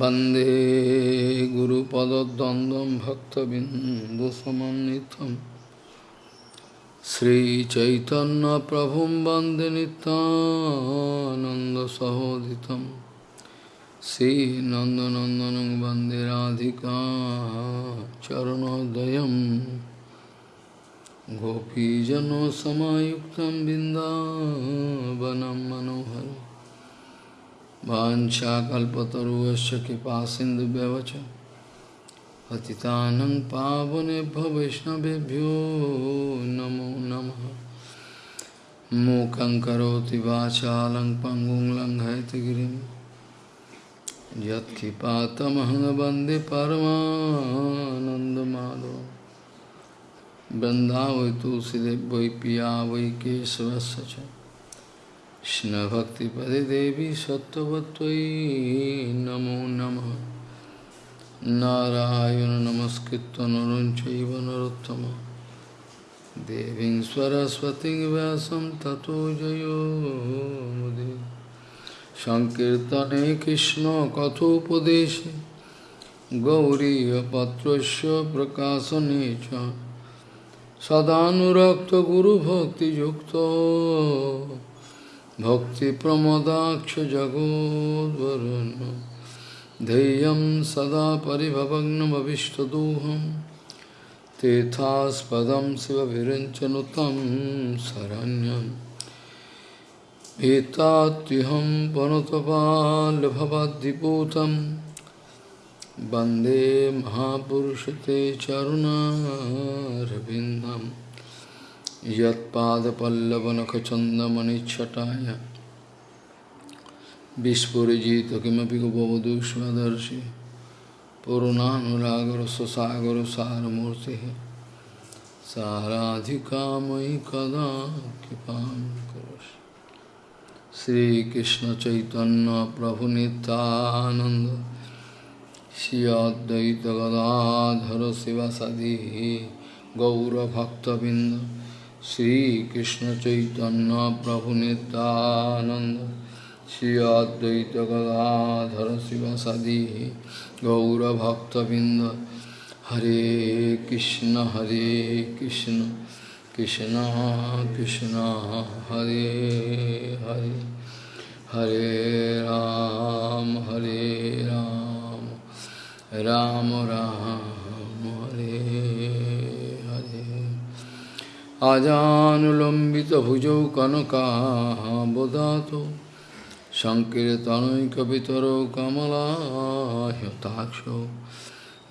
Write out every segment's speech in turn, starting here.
वंदे गुरुपदद्वन्द्वं भक्तबिन्दुसमन्नितं श्रीचैतन्यप्रभुं वंदे नितानन्दसहोदितं श्रीनन्दनन्दनं वंदे राधिका चरणोदयं गोपीजनसमायुक्तं बिन्दावनं मनोहरम् वाशाकल्पतरुश कृपा सिंधु व्यवच पतितानंग पावने वैष्णवभ्यो नमो नम। मूक वाचा लंग पंगुं वंदे परमानंदमाधव बृंदा वै तुलसीदेव वै पिया वै কৃষ্ণভক্তিপদে দেবী সত্যবতী নমো নম নারায়ণ নমস্কৃত নরঞ্চৈব নরোত্তম দেবী সরস্বতী ব্যাসম ততো জয়োদে সংকীর্তনে কৃষ্ণ কথোপদেশে গৌরীপত্রস্য প্রকাশনে চ সদানুরক্ত গুরুভক্তিযুক্ত भक्तिप्रमदाक्षजगोद्वरुन् धैर्यं सदा परिभवग्नमभिष्टदोहं तेथास्पदं शिवभिरञ्चनुतं शरण्यं। एतात्युहं वनुतपाल्भवद्दिपूतं वंदे महापुरुष ते चरुणारविन्दम्। यत्पादपल्लवनखचन्दमणिच्छटाय। विस्फुरिजित किमपि गोपवधू स्वदर्शि पूर्णानुरागरससागरसारमूर्तिः साराधिका मयि कदा कृपां करोषि श्रीकृष्णचैतन्यप्रभुनितानन्द श्री अद्वैतगदाधर शिवसदि गौरभक्तबिन्द Sri Krishna Chaitanya Prabhu Nityananda Sri Advaita Gadadhara Sivasadi Gaura Bhakta Vinda Hare Krishna Hare Krishna Krishna Krishna Hare Hare Hare Ram Hare Rama Ram Ram, Ram আজানুলম্বিত ভুজৌ কনকাবদাত সংকীর্তনৈকিতর কমলাহ্যতাক্ষ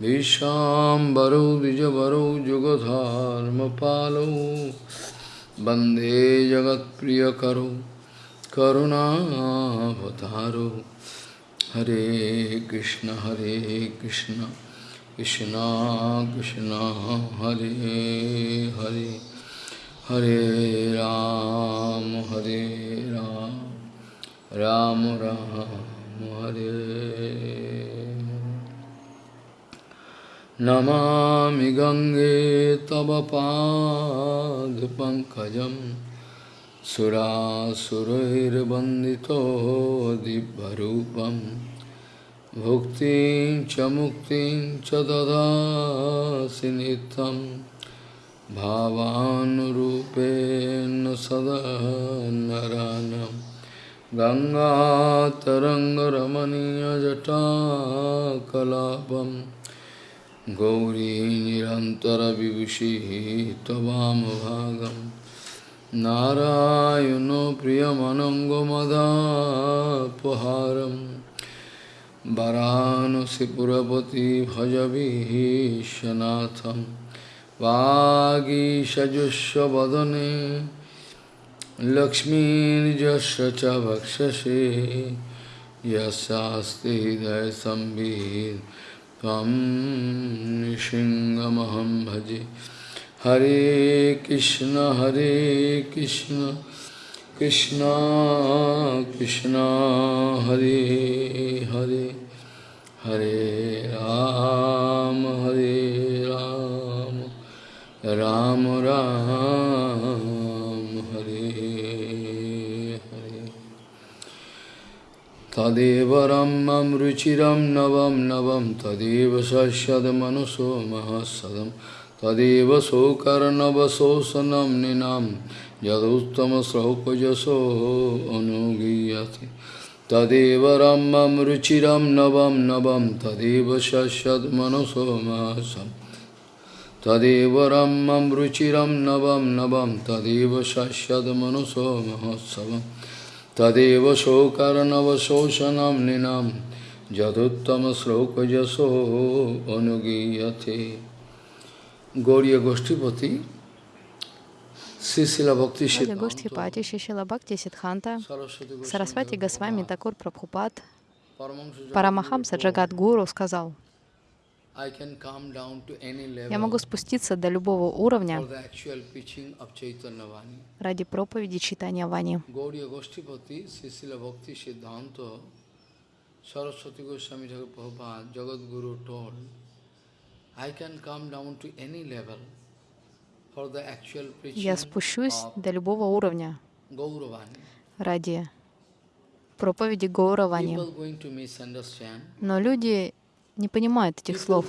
দ্বিজবর যুগধর্ম যুগধর্মপালৌ বন্দে জগৎ প্রিয় জগৎপ্রিয়করৌ করুণাবতারৌ। হরে কৃষ্ণ হরে কৃষ্ণ কৃষ্ণ কৃষ্ণ, হরে হরে। हरे हरे राम हरे राम राम राम हरे नमामि गङ्गे तव पादपङ्कजं सुरासुरैर्वन्दितो दिव्यरूपं भुक्तिं च मुक्तिं च ददासि नित्यम् भावानुरूपेण सदा नरानं गङ्गातरङ्गरमणीयजटाकलापं गौरी निरन्तरविभूषिः त्ववामभागं नारायणो प्रियमनङ्गमदापहारं वरानसिपुरपति भजवीशनाथम् वागीषजुष्वदने लक्ष्मीर्यस्य च भक्षसे यस्यास्ति हृदयसंवित् त्वं नृसिंहमहं भजे। हरे कृष्ण हरे कृष्ण कृष्ण कृष्ण, हरे हरे। हरे राम, हरे राम हरे हरे। तदेव रम रुचिम नवम नवम तदेव सद मनसो महसद तदेव शोकर्णवशोषण निनाम। यदुत्तम श्रौकजसो अनुगीयति। तदेव रम रुचिम नवम नवम तदेव सद मनसो महसम तदेव रम्यं रुचिरं नवं नवं तदेव शस्यद्मनुषो महोत्सवम् तदेव शोकर्णवशोषणं निनां यदुत्तमश्लोकजसो अनुगीयते Горья Гоштипати, Сисила Бхакти Ради Гоштхипати, Шишила Бхакти Сидханта, Сарасвати Госвами Такур Прабхупад, Парамахамса Джагат Гуру сказал, я могу спуститься до любого уровня ради проповеди читания Вани. Saraswati Goswami Prabhupada, Jagat Guru told, I can come down to any level for the actual preaching Я спущусь до любого уровня ради проповеди Гауравани. Но люди не понимают этих слов.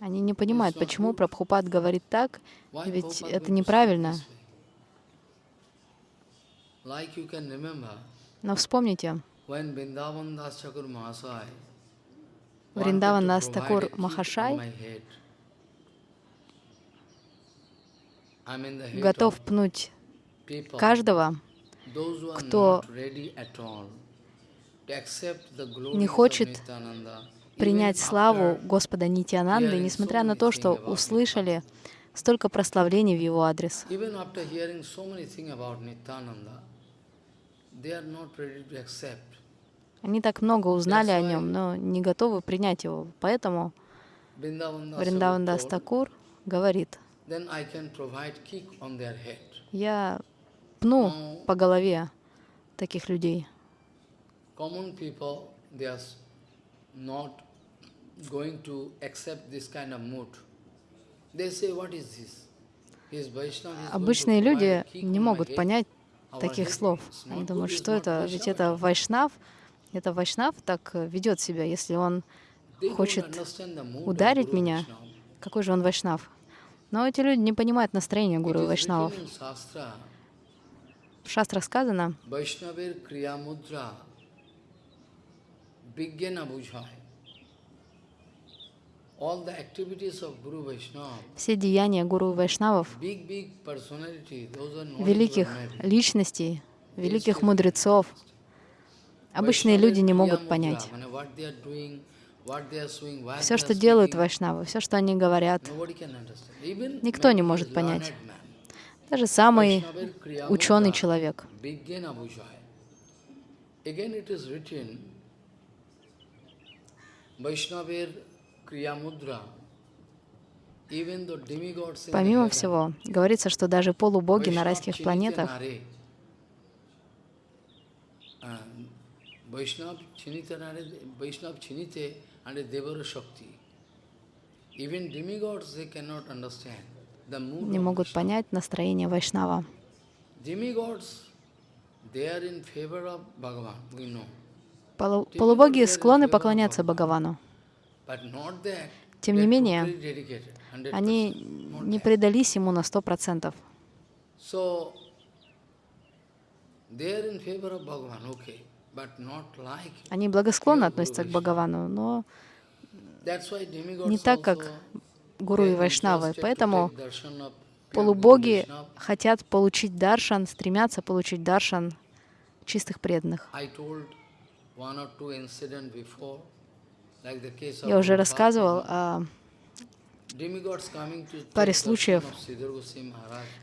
Они не понимают, почему Прабхупад говорит так, ведь это неправильно. Но вспомните, Вриндаван Дас Такур Махашай готов пнуть каждого, кто не хочет принять славу Господа Нитянанды, несмотря на то, что услышали столько прославлений в его адрес. Они так много узнали о нем, но не готовы принять его. Поэтому Vrindavan Das Вриндаван Thakur Дас told, Такур говорит, я пну по голове таких людей. Обычные люди не my могут понять таких слов. Они думают, что это, ведь это Вайшнав, это Вайшнав так э, ведет себя, если он хочет ударить меня, какой же он Вайшнав. Но эти люди не понимают настроение гуру и Вайшнавов. В шастрах сказано, все деяния гуру Вайшнавов, великих личностей, великих мудрецов, обычные люди не могут понять. Все, что делают Вайшнавы, все, что они говорят, никто не может понять. Даже самый ученый человек. Помимо всего, говорится, что даже полубоги на райских планетах Vaishnav Chinite Nare, Vaishnav Chinite and Devara Shakti. Even demigods they cannot understand не могут понять настроение Вайшнава. Полу- Полубоги склонны поклоняться Бхагавану. Тем не менее, totally dedicated, 100%. Они не предались ему на сто процентов. Они благосклонно относятся к. Бхагавану, но не так, как гуру и Вайшнавы. Поэтому полубоги хотят получить даршан, стремятся получить даршан чистых преданных. Я уже рассказывал о паре случаев,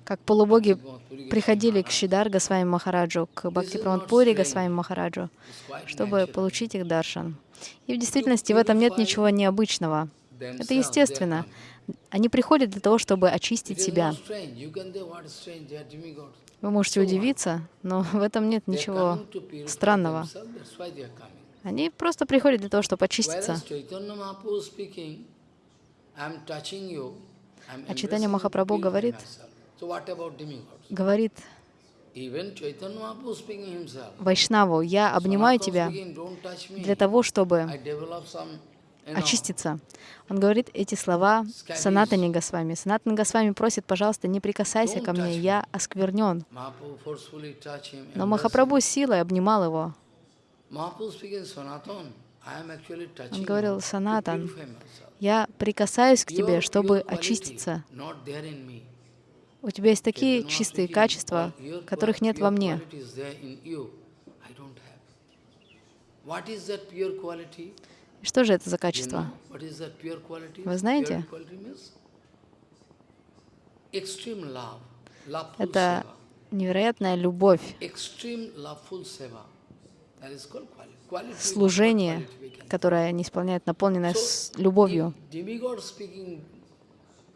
как полубоги приходили к Шидар Госвами Махараджу, к Бхакти Пури Госвами Махараджу, чтобы получить их даршан. И в действительности в этом нет ничего необычного. Это естественно. Они приходят для того, чтобы очистить себя. Вы можете удивиться, но в этом нет ничего странного. Они просто приходят для того, чтобы очиститься. А Читание Махапрабху говорит, говорит Вайшнаву, я обнимаю тебя для того, чтобы очиститься. Он говорит эти слова Санатани Госвами. Санатан Госвами просит, пожалуйста, не прикасайся ко мне, я осквернен. Но Махапрабху силой обнимал его. Он говорил, Санатан, я прикасаюсь к тебе, чтобы очиститься. У тебя есть такие чистые качества, которых нет во мне. И что же это за качество? Вы знаете? Это невероятная любовь, служение, которое они исполняют, наполненное с любовью.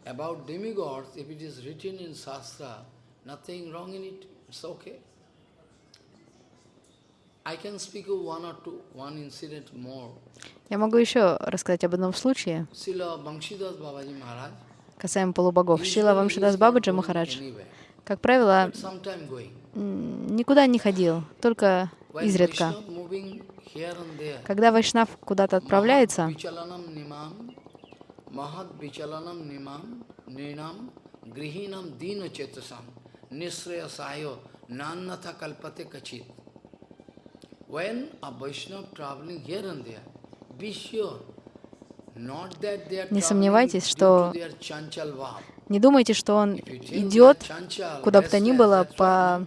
About demigods, if it is written in Shastra, nothing wrong in it, it's okay. Я могу еще рассказать об одном случае, касаемо полубогов. Шила Вамшидас Бабаджи Махарадж, как правило, никуда не ходил, только изредка. Когда Вайшнав куда-то отправляется, не сомневайтесь, что не думайте, что он идет куда бы то ни было по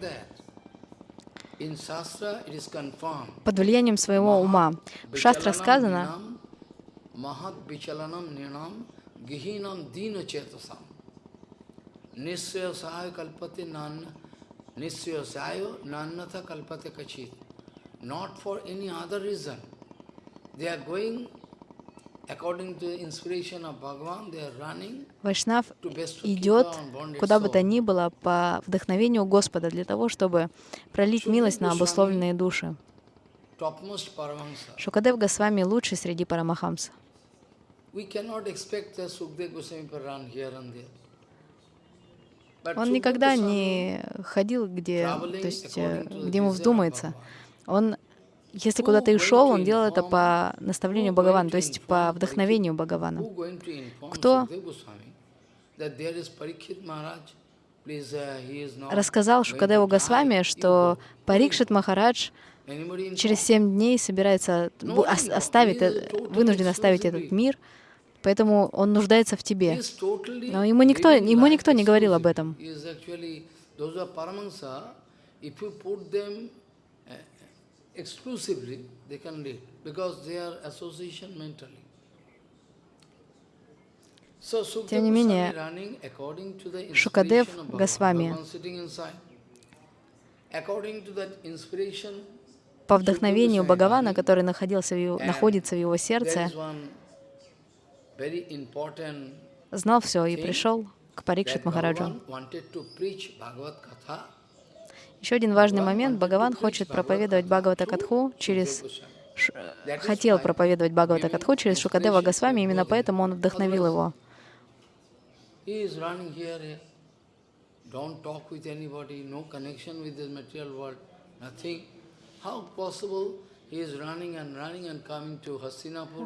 под влиянием своего ума. В шастрах сказано, any other reason. They are going according to the inspiration of Bhagavan, they are running Вайшнав идет куда бы то ни было по вдохновению Господа для того, чтобы пролить милость на обусловленные души. Шукадев Госвами лучший среди Парамахамса. Он никогда не ходил, где, то есть, где ему вздумается. Он, если куда-то и шел, он делал это по наставлению Бхагавана, то есть по вдохновению Бхагавана. Кто рассказал Шукадеву Госвами, что Парикшит Махарадж через семь дней собирается оставить, э, вынужден оставить этот мир, поэтому он нуждается в тебе. Но ему никто, ему никто не говорил об этом. Exclusively, they can lead because they are association mentally. Тем не менее, Шукадев Госвами по вдохновению Бхагавана, который находился в его, находится в его сердце, знал все и пришел к Парикшит Махараджу. Еще один важный момент. Бхагаван хочет проповедовать Бхагавата Катху через... Хотел проповедовать Бхагавата Катху через Шукадева Госвами, именно поэтому он вдохновил его.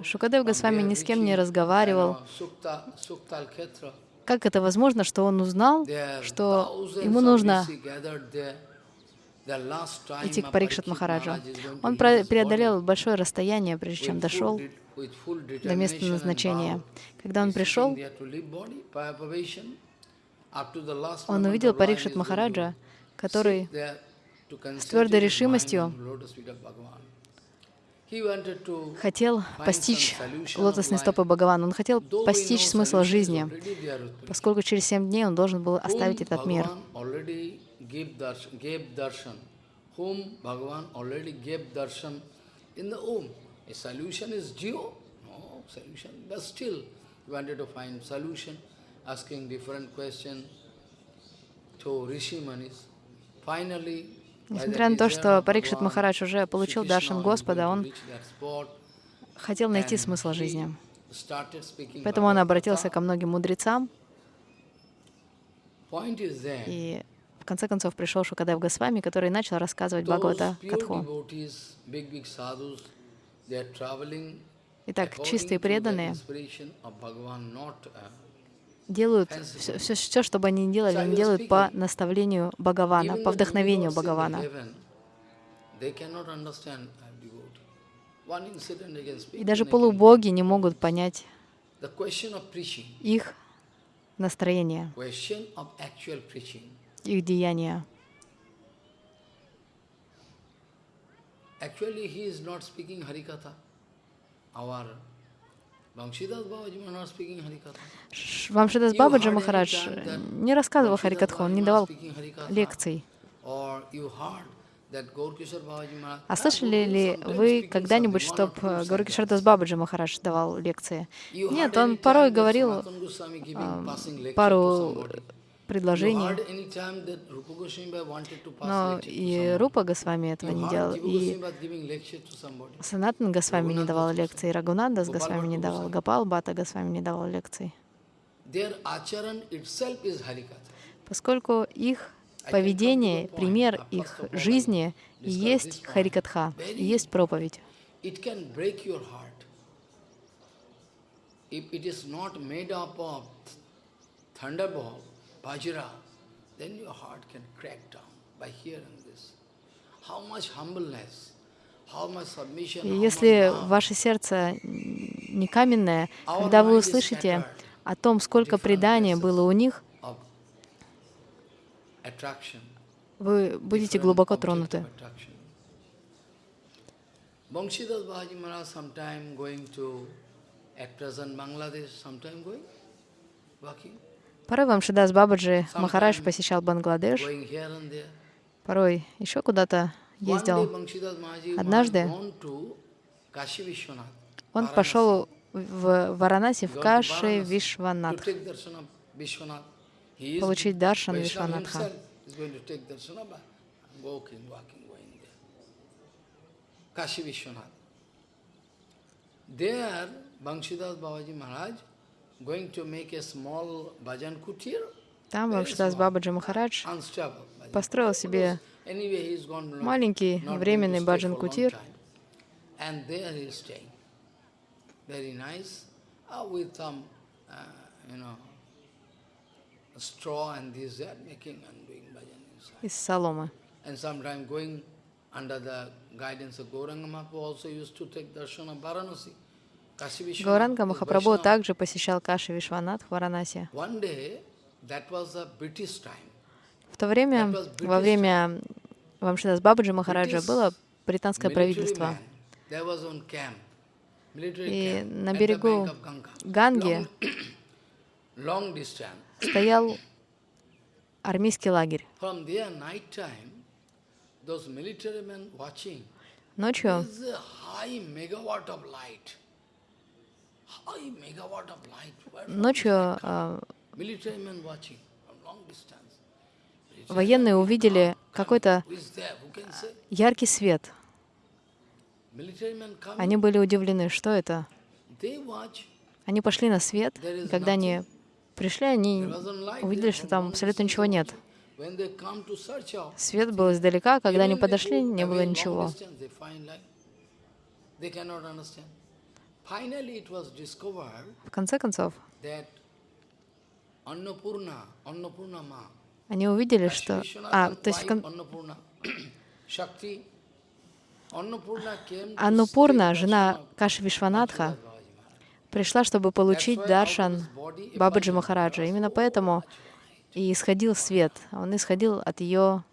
Шукадев Госвами ни с кем не разговаривал. Как это возможно, что он узнал, что ему нужно идти к Парикшат Махараджу. Он преодолел большое расстояние, прежде чем дошел до места назначения. Когда он пришел, он увидел Парикшат Махараджа, который с твердой решимостью хотел постичь лотосные стопы Бхагавана. Он хотел постичь смысл жизни, поскольку через семь дней он должен был оставить этот мир give darshan, gave darshan, whom Bhagavan already gave darshan in the womb. A solution is geo? No solution, but still he wanted to find solution, asking different questions to Rishi Manis. Finally, Несмотря на то, что Парикшит Махарадж уже получил даршан Господа, он хотел найти смысл жизни. Поэтому он обратился ко многим мудрецам. И в конце концов пришел Шукадев Госвами, который начал рассказывать Бхагавата Катху. Итак, чистые преданные uh, делают все, все, все, что бы они ни делали, они делают по наставлению Бхагавана, по вдохновению Бхагавана. И даже полубоги не могут понять их настроение, их деяния. Actually, he is not speaking Harikatha. Our Вамшидас Бабаджи Махарадж не рассказывал Харикатху, он не давал лекций. А Ah, слышали ли вы когда-нибудь, something, one or чтоб two Гауракишардас sentences. Бабаджи Махарадж давал лекции? Нет, он порой говорил пару pass но и. Рупа Госвами этого не делал, и. Санатан Госвами не давал лекций, и Рагунандас Гопал Госвами не давал. Гапал Бата Госвами не давал лекций. Поскольку их поведение, пример их жизни есть Харикатха, есть проповедь. If it is not made up of thunderbolt, vajra, then your heart can crack down by hearing this. How much humbleness, how much submission, И если ваше сердце не каменное, когда вы услышите о том, сколько предания было у них, вы будете глубоко тронуты. Banshidas Bahaji Maharaj sometime going to, at present Bangladesh, sometime going, walking, Порой Вамшидас Бабаджи Махарадж посещал Бангладеш, порой еще куда-то ездил. Однажды Он пошел в Варанаси, в Каши Вишванатх, получить даршан Вишванатха. Kashi Vishwanath. There, Banshidas Babaji Maharaj going to make a small bhajan kutir, Там Вамшидас Бабаджи Махарадж построил себе маленький временный баджан кутир. uh, uh, из соломы. And under the guidance of Gauranga Mahaprabhu also used to take darshan of Varanasi. Гауранга Махапрабху также посещал Каши Вишванат в Варанаси. В то время, во время Вамшидас Бабаджи Махараджа было британское правительство. И на берегу. Ганги стоял армейский лагерь. From Ночью э, военные увидели какой-то яркий свет. Они были удивлены, что это. Они пошли на свет, и когда они пришли, они увидели, что там абсолютно ничего нет. Свет был издалека, когда они подошли, не было ничего. В конце концов, они увидели, что... А, то есть кон- Аннупурна, жена Каши Вишванатха, пришла, чтобы получить даршан Бабаджи Махараджа. Именно поэтому и исходил свет. Он исходил от ее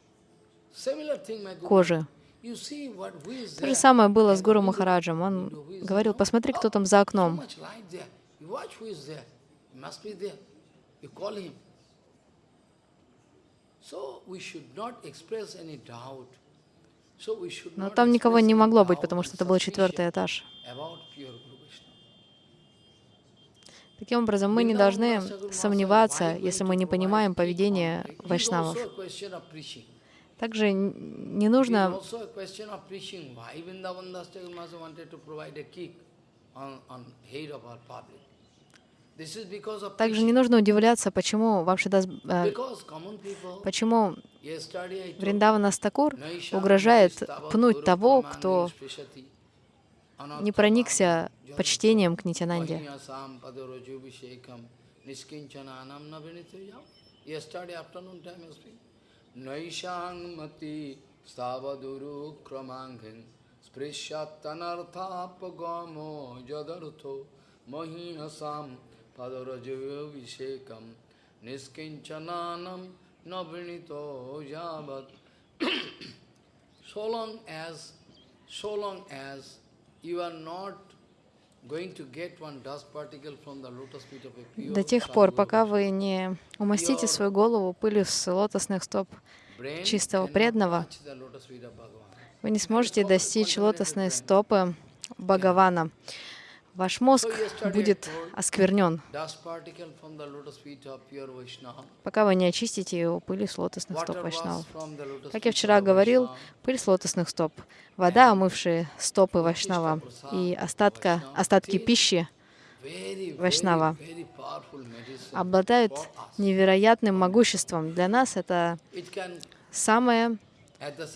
кожи. То же самое было с Гуру Махараджем. Он говорил, посмотри, кто Oh, там за окном. Но там никого не могло быть, потому что это был четвертый этаж. Таким образом, мы не должны сомневаться, если мы не понимаем поведение вайшнавов. Также не нужно? Также не нужно удивляться, почему Вамшидас, э, почему Вриндавана Стакур угрожает пнуть того, кто не проникся почтением к Нитянанде. Naishang mati stavaduru kramanghin sprishatanarthapagamo jadartho mahinasam padarajavyo vishekam niskinchananam nabrinito jabat so long as so long as you are not До тех пор, пока вы не умастите свою голову пылью с лотосных стоп чистого преданного, вы не сможете достичь лотосной стопы Бхагавана. Ваш мозг будет осквернен, пока вы не очистите его пылью с лотосных стоп Вайшнавов. Как я вчера говорил, пыль с лотосных стоп, вода, омывшая стопы Вайшнава и остатка, остатки пищи Вайшнава обладают невероятным могуществом. Для нас это самое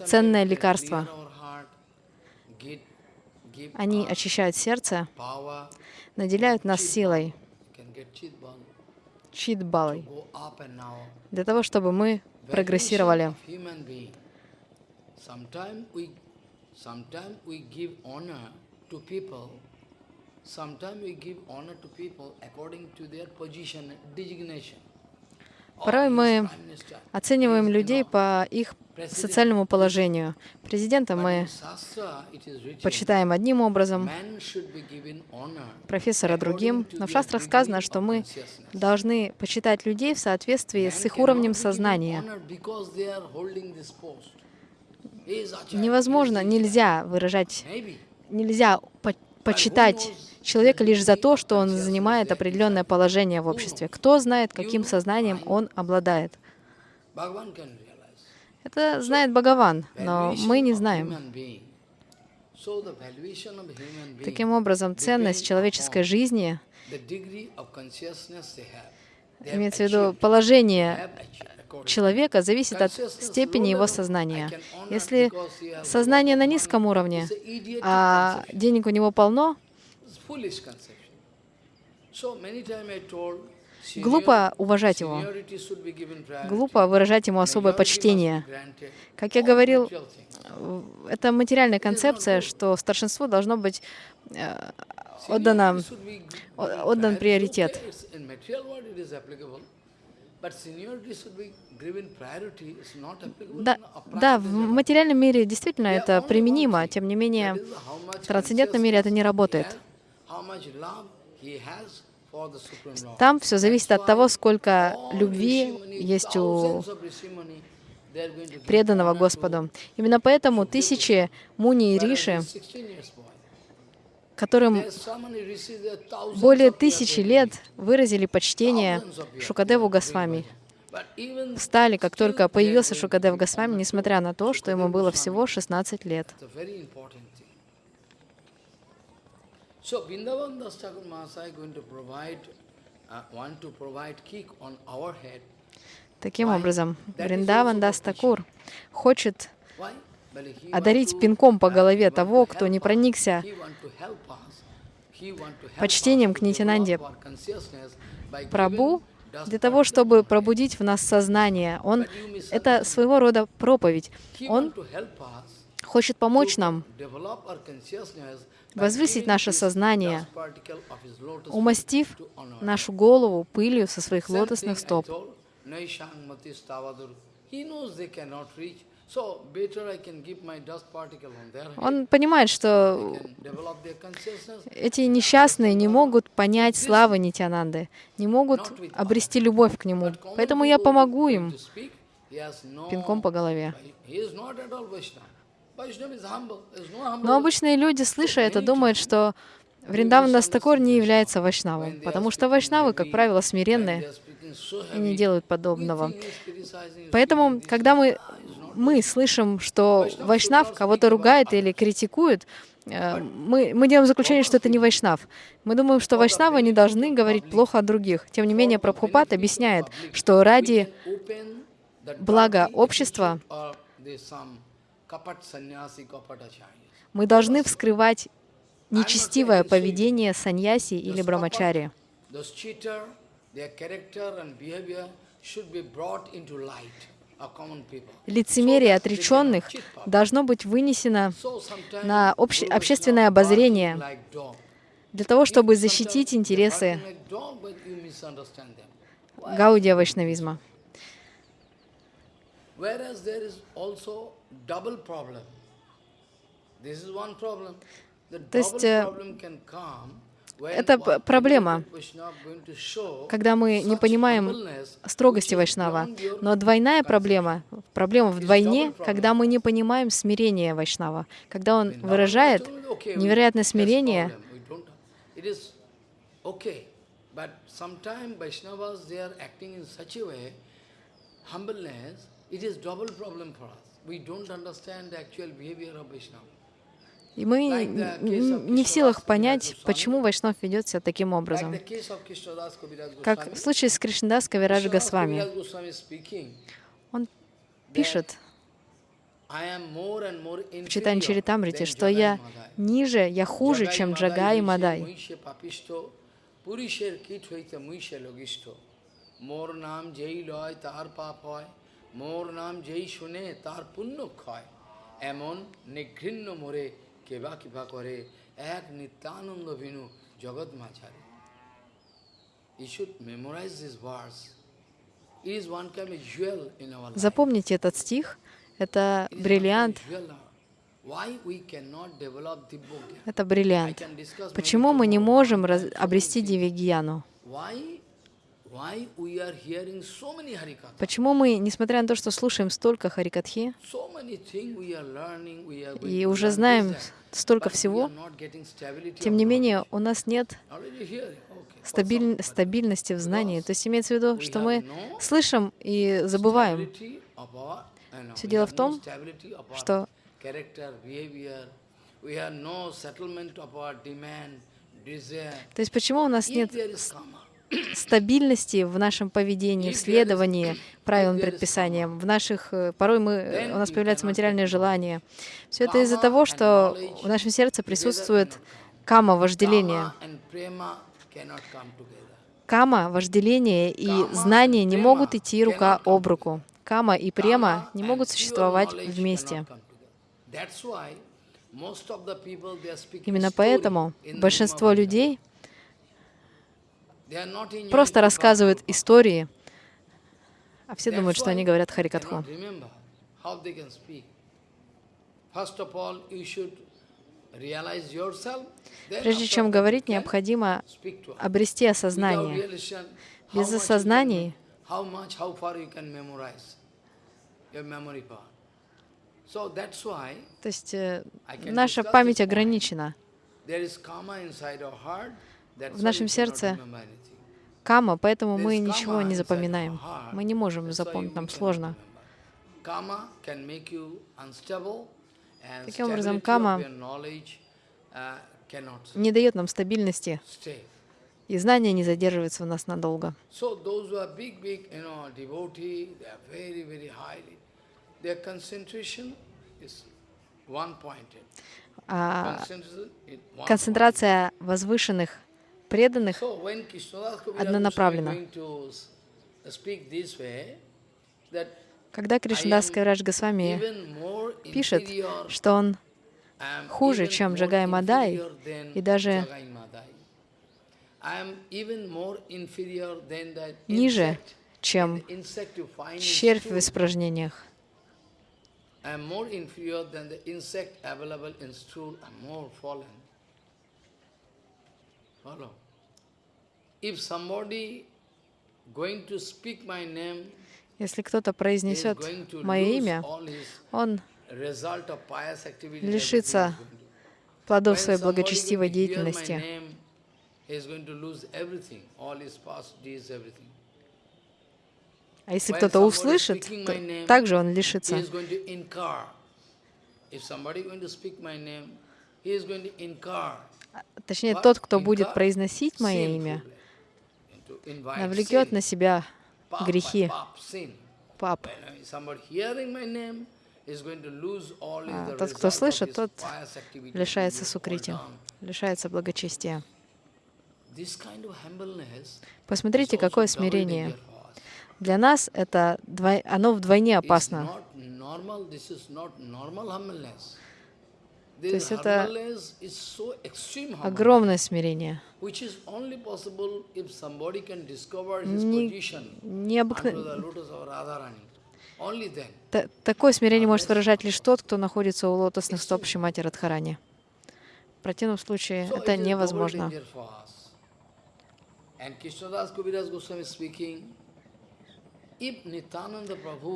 ценное лекарство. Они очищают сердце, наделяют нас силой, чит-балой, для того, чтобы мы прогрессировали. Sometimes we give honor to people according to their position, designation. Порой мы оцениваем людей по их социальному положению. Президента мы почитаем одним образом, профессора другим. Но в шастрах сказано, что мы должны почитать людей в соответствии с их уровнем сознания. Невозможно, нельзя выражать, нельзя почитать человека лишь за то, что он занимает определенное положение в обществе. Кто знает, каким сознанием он обладает? Это знает Бхагаван, но мы не знаем. Таким образом, ценность человеческой жизни, имеется в виду положение человека, зависит от степени его сознания. Если сознание на низком уровне, а денег у него полно, Глупо уважать его. Глупо выражать ему особое почтение. Как я говорил, это материальная концепция, что старшинству должно быть э, отдано, отдан приоритет. Да, да, в материальном мире действительно это применимо, тем не менее в трансцендентном мире это не работает. Там все зависит от того, сколько любви есть у преданного Господу. Именно поэтому тысячи муни и риши, которым более тысячи лет выразили почтение Шукадеву Госвами, встали, как только появился Шукадев Госвами, несмотря на то, что ему было всего 16 лет. So Vrindavan Das Thakur Mahasaya going to provide, uh, want to provide kick on our head. Таким образом, Вриндаван Дастакур хочет одарить пинком по голове того, кто не проникся почтением к Нитянанде Прабу для того, чтобы пробудить в нас сознание. Он — это своего рода проповедь. Он хочет помочь нам возвысить наше сознание, умастив нашу голову пылью со своих лотосных стоп. Он понимает, что эти несчастные не могут понять славы Нитянанды, не могут обрести любовь к нему. Поэтому я помогу им пинком по голове. Но обычные люди, слыша это, думают, что Вриндаван Дастакур не является вайшнавом, потому что вайшнавы, как правило, смиренные и не делают подобного. Поэтому, когда мы мы слышим, что Вайшнав кого-то ругает или критикует, э, мы, мы делаем заключение, что это не Вайшнав. Мы думаем, что Вайшнавы не должны говорить плохо о других. Тем не менее, Прабхупад объясняет, что ради блага общества мы должны вскрывать нечестивое поведение саньяси или брамачари. Лицемерие отреченных должно быть вынесено на обще общественное обозрение для того, чтобы защитить интересы гаудия вайшнавизма. То есть э, это проблема, когда мы не понимаем строгости Вайшнава. Но двойная проблема, проблема вдвойне, когда мы не понимаем смирение Вайшнава. Когда он выражает невероятное смирение, understand the actual behavior of Vaishnava. И мы не в силах понять, почему Вайшнав ведет себя таким образом. Как в случае с Кришнадас Кавираж Госвами. Он пишет в Читань Чаритамрите, что я ниже, я хуже, чем Джага и Мадай. Мор нам যেই লয় তার পাপ হয় মোর নাম যেই শুনে তার পুণ্য ক্ষয় এমন নিঘৃণ্য মোরে কেবা কিবা করে এক নিত্যানন্দ ভিনু জগৎ মাঝারে Запомните этот стих. Это бриллиант. Это бриллиант. Почему мы не можем обрести дивигьяну? Почему мы, несмотря на то, что слушаем столько харикатхи, и уже знаем столько всего, тем не менее у нас нет стабиль, стабильности в знании. То есть имеется в виду, что мы слышим и забываем. Все дело в том, что то есть почему у нас нет стабильности в нашем поведении, в следовании правилам, предписаниям. В наших, э, порой мы, у нас появляются материальные желания. Все это из-за того, что в нашем сердце присутствует кама, вожделение. Кама, вожделение и знание не могут идти рука об руку. Кама и према не могут существовать вместе. Именно поэтому большинство людей просто рассказывают истории, а все думают, что они говорят Харикатху. Прежде чем говорить, необходимо обрести осознание. Без осознаний то есть э, наша память ограничена в нашем сердце кама, поэтому мы ничего не запоминаем. Мы не можем запомнить, нам сложно. Таким образом, кама не дает нам стабильности, и знание не задерживается у нас надолго. А концентрация возвышенных преданных однонаправленно. Когда Кришнадас Кайрадж Госвами пишет, что он хуже, чем Джагай Мадай, и даже ниже, чем червь в испражнениях. Follow. Если кто-то произнесет мое имя, он лишится плодов своей благочестивой деятельности. А если кто-то услышит, то также он лишится. Точнее, тот, кто будет произносить мое имя, навлекет на себя грехи. Пап. А тот, кто слышит, тот лишается сукрити, лишается благочестия. Посмотрите, какое смирение. Для нас это двой... оно вдвойне опасно. То есть это огромное смирение. Необыкновенное. Такое смирение может выражать лишь тот, кто находится у лотосных стоп Шимати Радхарани. В противном случае это невозможно. А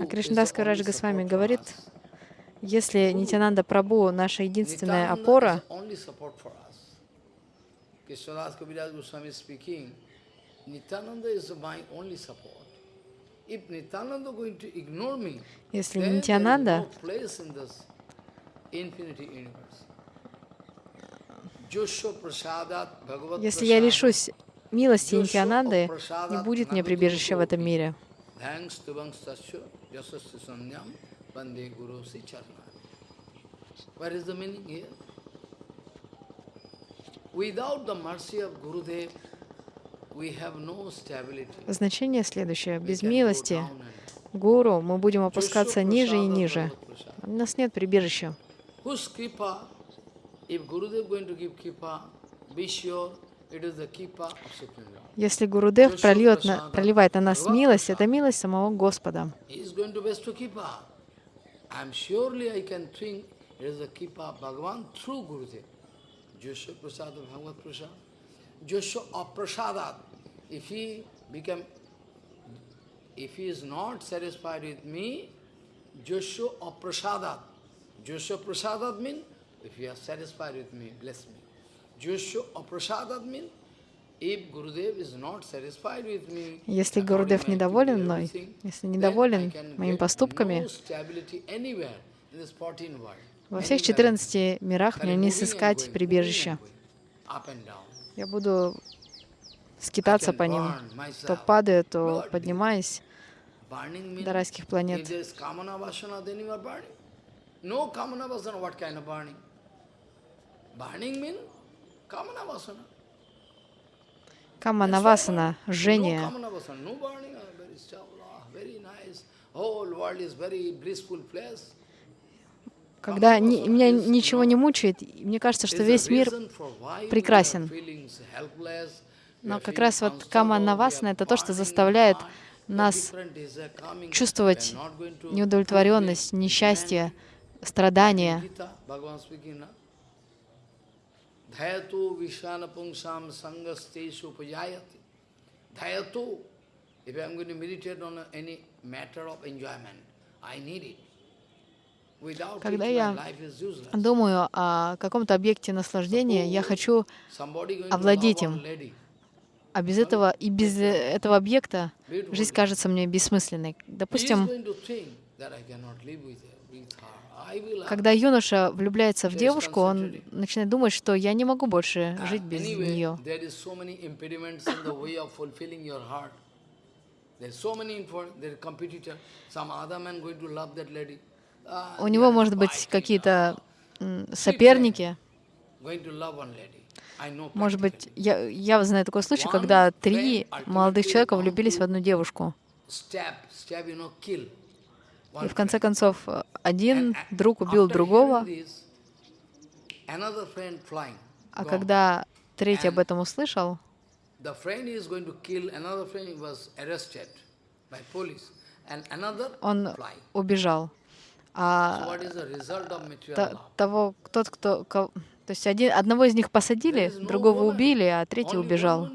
Кришнадас Карадж Госвами говорит, если Нитянанда Прабhu наша единственная опора, если Нитянанда если я лишусь милости Нитянанды, не будет мне прибежища в этом мире. What is the meaning here? Without the mercy of Gurudev, Значение следующее. Без милости Гуру мы будем опускаться ниже и ниже. У нас нет прибежища. Если Гурудев прольет на, проливает на нас милость, это милость самого Господа. I am surely I can think it is the Kipa of Bhagavan through Gurudev. Joshua Prasad of Bhagavad Prasad. Joshua of Prasadat, if he become, if he is not satisfied with me, Joshua of Prasadat. Joshua Prasadat means, if you are satisfied with me, bless me. Joshua of Prasadat means, Если Гурудев недоволен мной, если недоволен моими поступками, во всех 14 мирах мне не сыскать прибежища. Я буду скитаться по ним, то падая, то поднимаясь до райских планет. Каманавасана, жжение. Когда ни, меня ничего не мучает, мне кажется, что весь мир прекрасен. Но как раз вот кама навасана — это то, что заставляет нас чувствовать неудовлетворенность, несчастье, страдания. If I'm going to meditate on any matter of enjoyment, I need it. Когда я думаю о каком-то объекте наслаждения, я хочу овладеть им. А без этого и без этого объекта жизнь кажется мне бессмысленной. Допустим, когда юноша влюбляется в девушку, он начинает думать, что я не могу больше жить без нее. Lady у него, может быть, какие-то соперники. Может быть, я, я знаю такой случай, когда три молодых человека влюбились в одну девушку. И в конце концов, один друг убил другого, а когда третий об этом услышал, он убежал. А того, тот, кто, то есть один, одного из них посадили, другого убили, а третий убежал.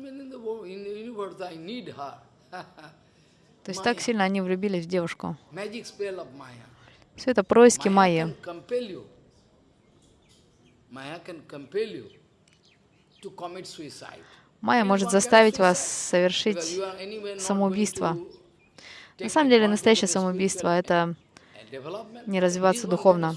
То есть так сильно они влюбились в девушку. Все это происки Майи. Майя может заставить вас совершить самоубийство. На самом деле, настоящее самоубийство — это не развиваться духовно.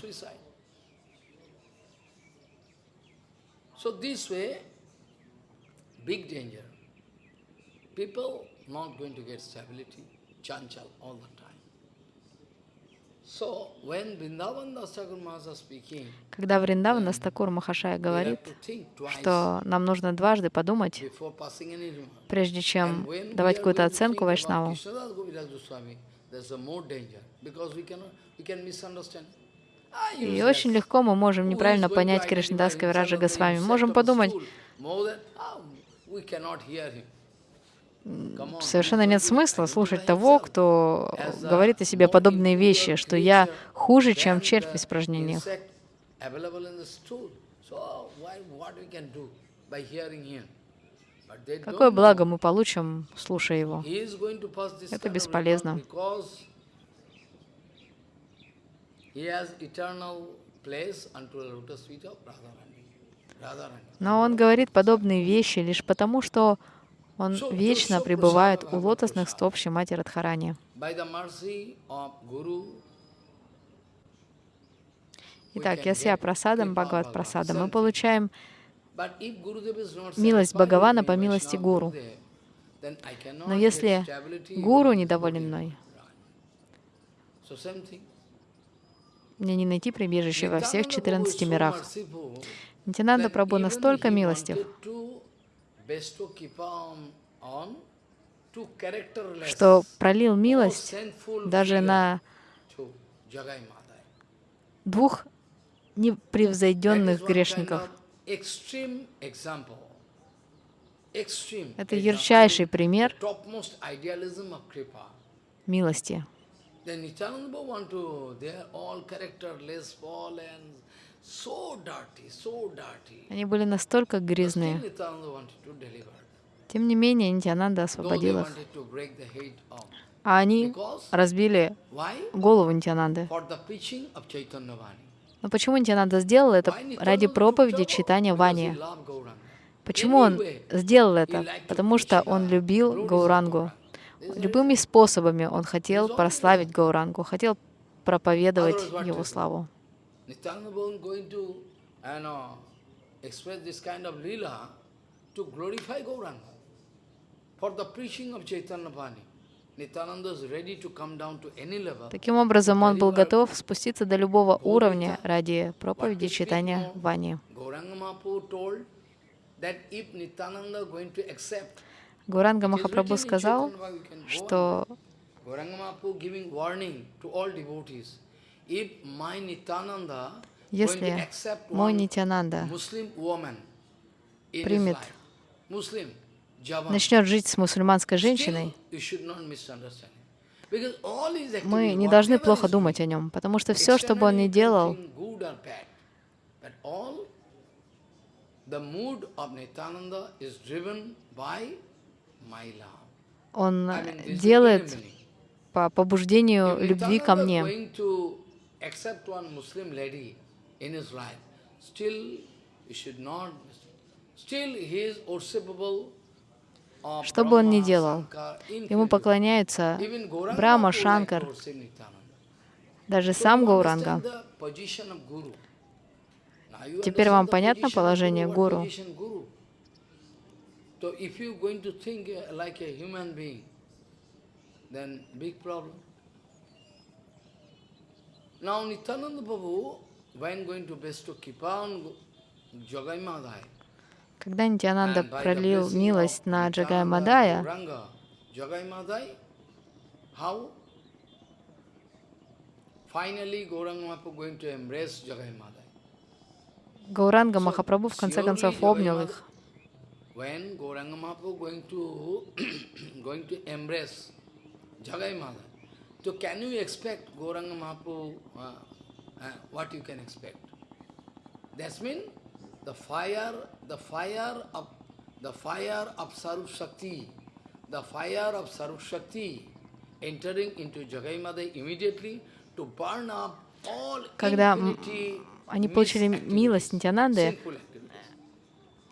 People not going to get stability, chanchal all the time. Когда Вриндавана Стакур Махашая говорит, что нам нужно дважды подумать, прежде чем давать какую-то оценку Вайшнаву. Ah, И очень легко мы можем неправильно понять identify Кришнадас himself Кавираджа Госвами. Можем подумать, совершенно нет смысла слушать того, кто говорит о себе подобные вещи, что я хуже, чем червь в испражнениях. Какое благо мы получим, слушая его? Это бесполезно. Но он говорит подобные вещи лишь потому, что он вечно пребывает у лотосных стоп Шимати Радхарани. Итак, Ясья Прасадам, Бхагават Прасадам, мы получаем Милость Бхагавана по милости Гуру. Но если гуру недоволен мной, мне не найти прибежище во всех Nityananda Prabhu is 14 so мирах. Прабху even настолько милостив, что пролил милость даже на двух непревзойденных грешников. Это ярчайший пример милости. Then Nityananda want to, they are all characterless, fallen, Они были настолько грязные. Тем не менее, Нитянанда освободил их. А они разбили голову Нитянанды. Но почему Нитянанда сделал это ради проповеди читания Вани? Почему он сделал это? Потому что он the любил Гаурангу. Любыми способами он хотел прославить Гаурангу, хотел проповедовать его славу. Nityananda wasn't going to you know, express this kind of lila to glorify Gauranga. For the preaching of Chaitanya Vani, Nityananda is ready to come down to any level. Таким образом, он был готов спуститься до любого уровня ради проповеди читания Вани. Гуранга Махапрабху сказал, что если мой Нитянанда примет, начнет жить с мусульманской женщиной, мы не должны плохо думать о нем, потому что все, что бы он ни делал, он делает по побуждению любви ко мне. Accept one Muslim lady in his life, still you should not, still he is worshipable Что бы он ни делал, ему поклоняются Mahaprabhu like Шанкар, даже сам Гауранга. Теперь вам понятно положение гуру? So if going to think uh, like a human being, then big problem. Now Nityananda Prabhu, when going to bestow Kripa on Jagai Madhai, Когда Нитянанда пролил милость на Nityananda Мадая, to. Гауранга Махапрабху в конце концов обнял их. When Gauranga Mahaprabhu going to going to embrace Jagai Madhai, so can you expect Gauranga Mahaprabhu, uh, uh, what you can expect? That means the fire, the fire of the fire of Sarup Shakti, the fire of Sarup Shakti entering into Jagai Madhai immediately to burn up all Когда они получили милость Нитянанды,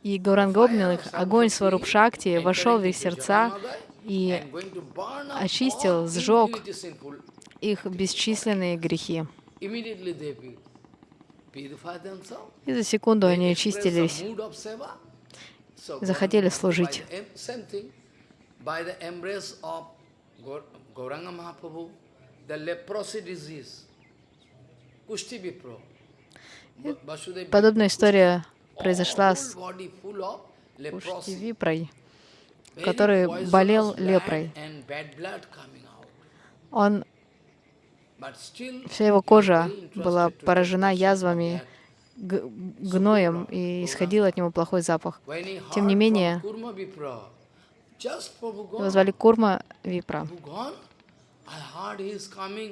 и Гауранга обнял их, огонь Сварупшакти вошел в их сердца и очистил, сжег их бесчисленные грехи. И за секунду они очистились, захотели служить. Подобная история произошла с Куштивипрой, который болел лепрой. Он, вся его кожа была поражена язвами, гноем, и исходил от него плохой запах. Тем не менее, его звали Курма Випра.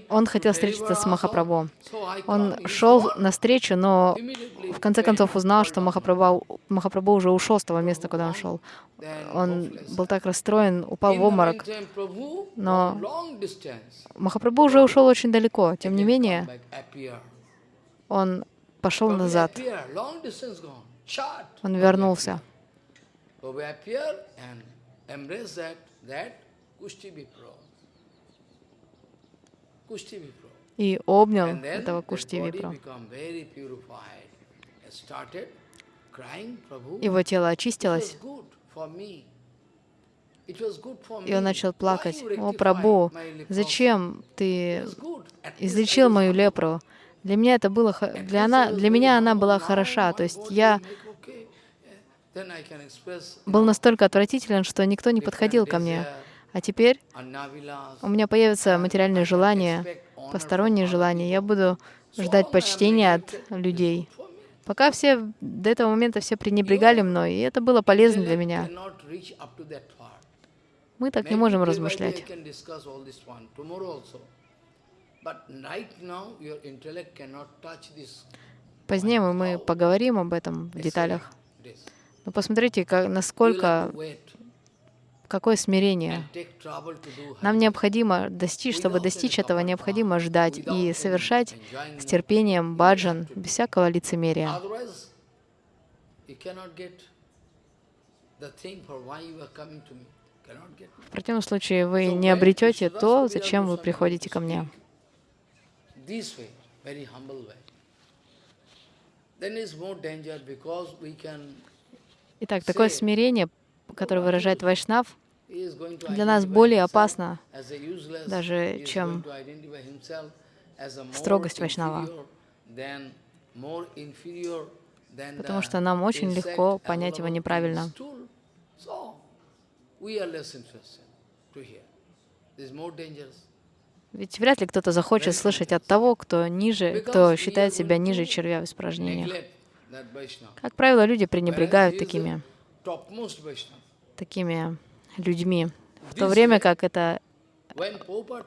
Он хотел встретиться с Махапрабху. Он шел навстречу, но в конце концов узнал, что Махапрабху, Махапрабху уже ушел с того места, куда он шел. Он был так расстроен, упал в обморок. Но Махапрабху уже ушел очень далеко. Тем не менее, он пошел назад. Он вернулся и обнял этого Кушти Випра. Его тело очистилось, и он начал плакать. «О, Прабу, зачем ты излечил мою лепру? Для меня это было, для, она, для меня она была хороша. То есть я был настолько отвратителен, что никто не подходил ко мне. А теперь у меня появятся материальные желания, посторонние желания. Я буду ждать почтения от людей. Пока все до этого момента все пренебрегали мной, и это было полезно для меня. Мы так не можем размышлять. Позднее мы поговорим об этом в деталях. Но посмотрите, как, насколько Какое смирение? Нам необходимо достичь, чтобы достичь этого, необходимо ждать и совершать с терпением баджан, без всякого лицемерия. В противном случае вы не обретете то, зачем вы приходите ко мне. Итак, такое смирение, которое выражает Вайшнав, для нас более опасно даже, чем строгость Вайшнава. Потому что нам очень легко понять его неправильно. Ведь вряд ли кто-то захочет слышать от того, кто ниже, кто считает себя ниже червя в испражнениях. Как правило, люди пренебрегают такими, такими людьми, в то время как это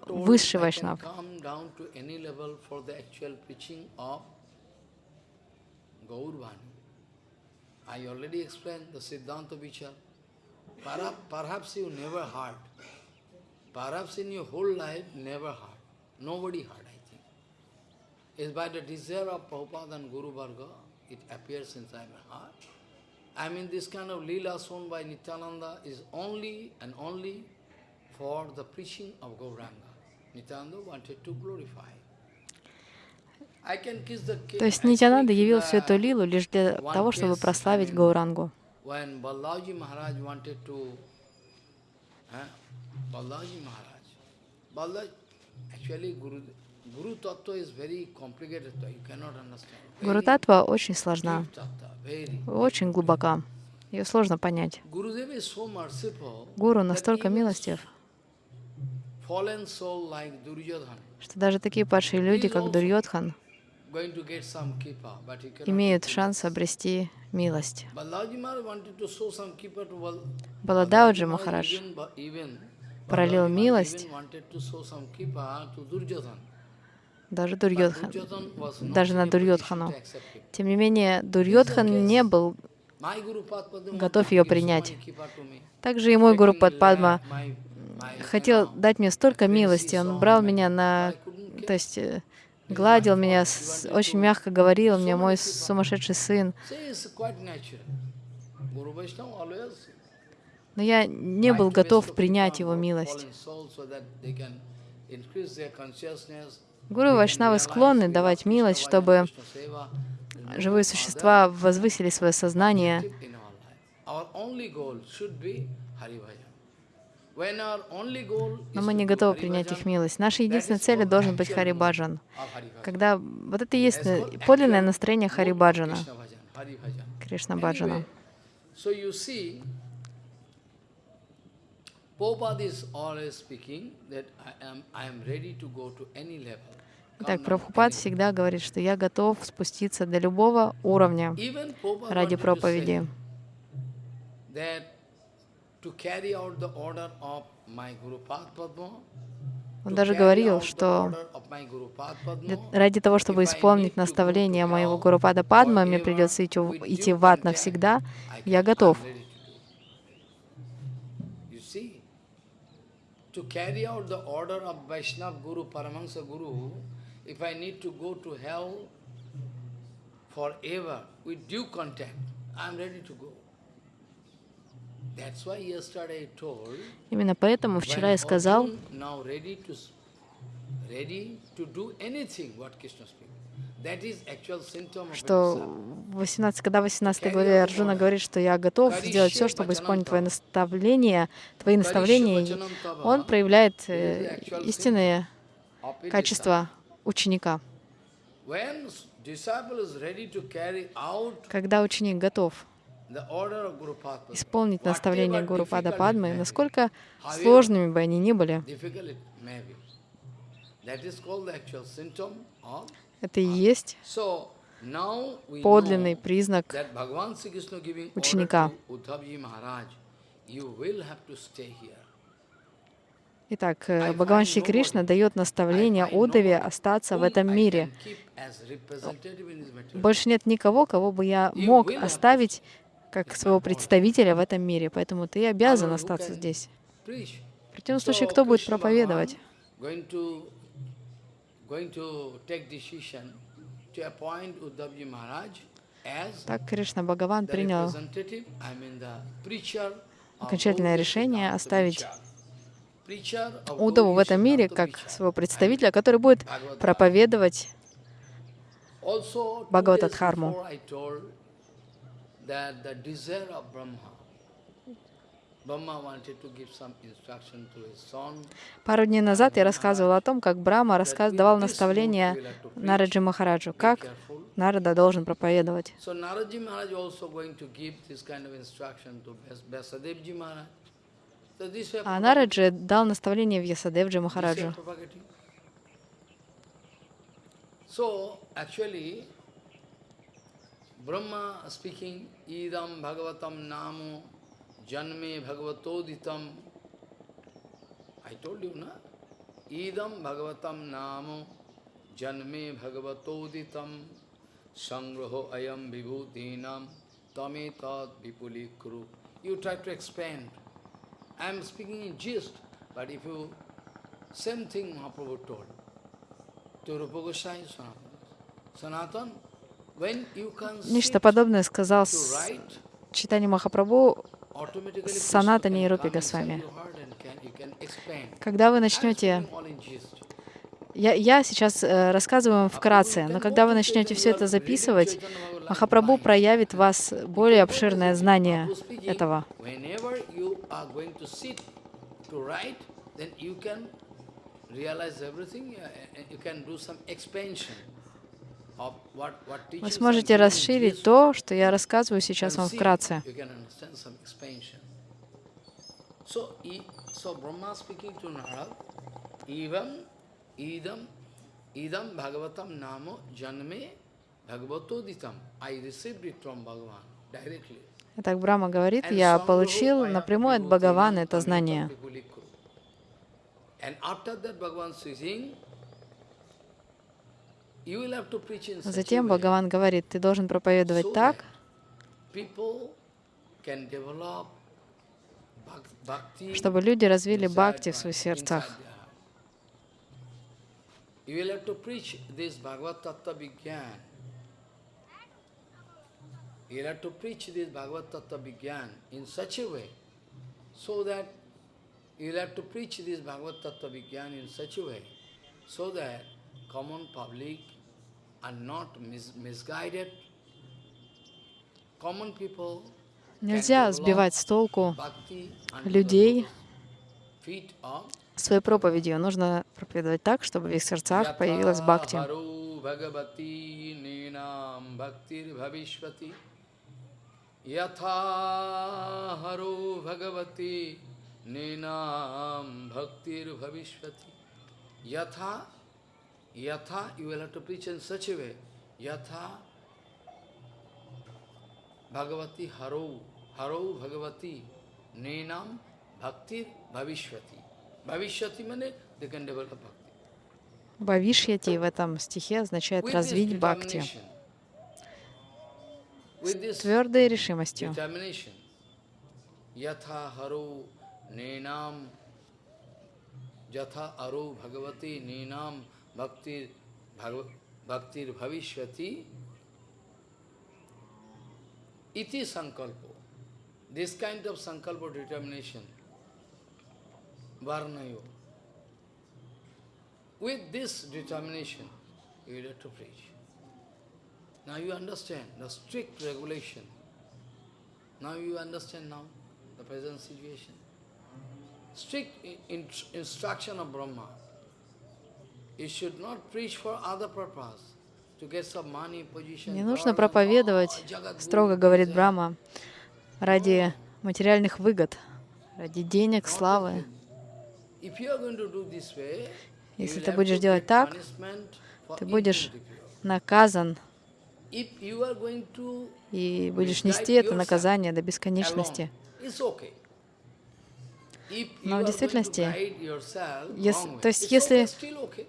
высший вайшнав. I already explained the Siddhanta Vichar. Perhaps you never heard. Perhaps in your whole life, never heard. Nobody heard, I think. It's by the desire of Prabhupada and Guru Varga, it appears inside my heart. I mean, this kind of lila shown by Nityananda is only and only for the preaching of Gauranga. Nityananda wanted to glorify. То есть Нитянанда явил всю эту лилу лишь для того, чтобы прославить Гаурангу. Гуру Татва очень сложна. очень глубока. Ее сложно понять. Гуру настолько милостив, что даже такие падшие люди, как Дурьотхан, имеют шанс обрести милость. Баладауджи Махарадж пролил милость даже Дурьотхан, даже на Дурьотхану. Тем не менее, Дурьотхан не был готов ее принять. Также и мой Гуру Падма хотел дать мне столько милости. Он брал меня на... То есть э, гладил меня, очень мягко говорил мне, мой сумасшедший сын. Но я не был готов принять его милость. Гуру и Вайшнавы склонны давать милость, чтобы живые существа возвысили свое сознание. Но мы не готовы принять их милость. Наша единственная цель должен быть Харибаджан. Когда вот это и есть подлинное настроение Харибаджана, Кришна Баджана. Итак, Прабхупад всегда говорит, что я готов спуститься до любого уровня ради проповеди. Он даже говорил, что ради того, чтобы исполнить наставление моего Гурупада Падма, мне придется идти, в ад навсегда, я готов. to carry out the order of Vaishnav Guru, Paramahansa Guru, if I need to go to hell forever with due contact, I'm ready to go. That's why yesterday I told, Именно поэтому вчера я сказал, что 18, когда в 18 главе Арджуна говорит, что я готов сделать все, чтобы исполнить твои наставления, твои наставления, он проявляет э, истинные качества ученика. Когда ученик готов исполнить наставления Гуру Пада Падмы, насколько сложными бы они ни были, это и есть подлинный признак ученика. Итак, э, Бхагаван Шри Кришна дает наставление Удаве остаться в этом мире. Больше нет никого, кого бы я мог оставить как своего представителя в этом мире, поэтому ты обязан остаться здесь. В противном случае, кто будет проповедовать? Так Кришна Бхагаван принял окончательное решение оставить Удаву в этом мире как своего представителя, который будет проповедовать Бхагаватадхарму. Пару дней назад я рассказывал о том, как Брама рассказ, давал наставление Нараджи Махараджу, как Нарада должен проповедовать. А Нараджи дал наставление в Ясадевджи Махараджу. So, actually, Brahma speaking, Idam Bhagavatam Namo Janme Bhagavatoditam. I told you, na? Idam Bhagavatam Namo Janme Bhagavatoditam Sangraho Ayam Vibhutinam Tame Tad Vipulikru. You try to expand. I am speaking in gist, but if you, same thing Mahaprabhu told to Rupa Goswami Sanatan, when you can Нечто подобное сказал Читание Махапрабху Санатане и Рупи Госвами. Когда вы начнете... Я, я сейчас э, рассказываю вам вкратце, но когда вы начнете все это записывать, Махапрабху проявит вас более обширное знание этого. Вы сможете расширить то, что я рассказываю сейчас вам вкратце. Итак, Брахма говорит, я получил напрямую от Бхагавана это знание. Затем Бхагаван говорит, ты должен проповедовать так, чтобы люди развили бхакти в своих сердцах. You will have to preach this Bhagavad Tattva Vigyan. You will have to preach this Bhagavad Tattva Vigyan in such a way So that you'll have to preach this Bhagavad Tattva Vigyan in such a way, so that common public Нельзя сбивать с толку людей своей проповедью. Нужно проповедовать так, чтобы в их сердцах появилась бхакти. Yatha Yatha, you will have to preach in such a way. Yatha bhagavati haro, haro bhagavati ninam bhaktir bhavishvati. Bhavishvati means they can develop bhakti. Бхавишьяти в этом стихе означает развить бхакти с твердой решимостью. Nenam yatha aru bhagavati nenam भक्तिर भगव भविष्य इति संकल्प। This kind of sankalpa determination वर्ण with this determination you date to preach now you understand the strict regulation now you understand now the present situation strict instruction of Brahma Не нужно проповедовать, строго говорит Брахма, ради материальных выгод, ради денег, славы. Если ты будешь делать так, ты будешь наказан. И будешь нести это наказание до бесконечности. Но в действительности, если, то есть если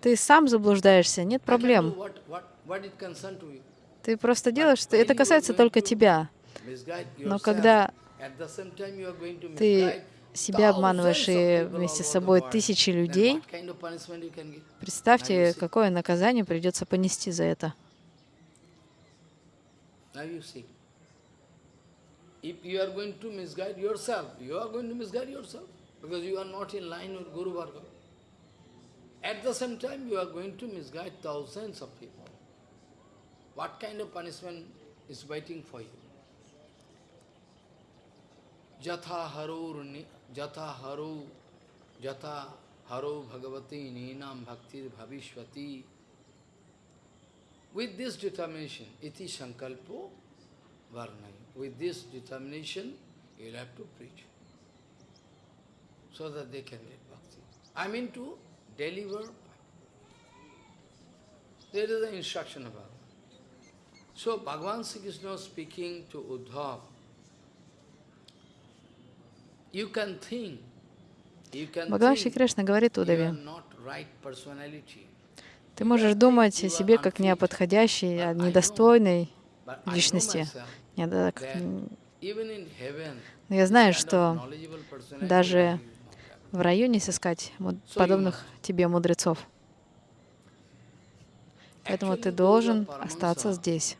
ты сам заблуждаешься, нет проблем. Ты просто делаешь, что это касается только тебя. Но когда ты себя обманываешь и вместе с собой тысячи людей, представьте, какое наказание придется понести за это. If you are going to misguide yourself, you are going to misguide yourself because you are not in line with Guru Varga. At the same time, you are going to misguide thousands of people. What kind of punishment is waiting for you? Jatha haro jatha haro jatha haro bhagavati ninam bhaktir bhavishvati With this determination, iti sankalpo varnai. With this determination, you'll have to preach. So that they can get bhakti. I mean to deliver. There is an instruction about it. So Bhagavan Sri Krishna speaking to Uddhav, you can think, you can Бхагаван Шри Кришна говорит Удаве, Ты можешь думать о себе как не о подходящей, о недостойной личности. Но я знаю, что даже в районе сыскать подобных тебе мудрецов. Поэтому ты должен остаться здесь.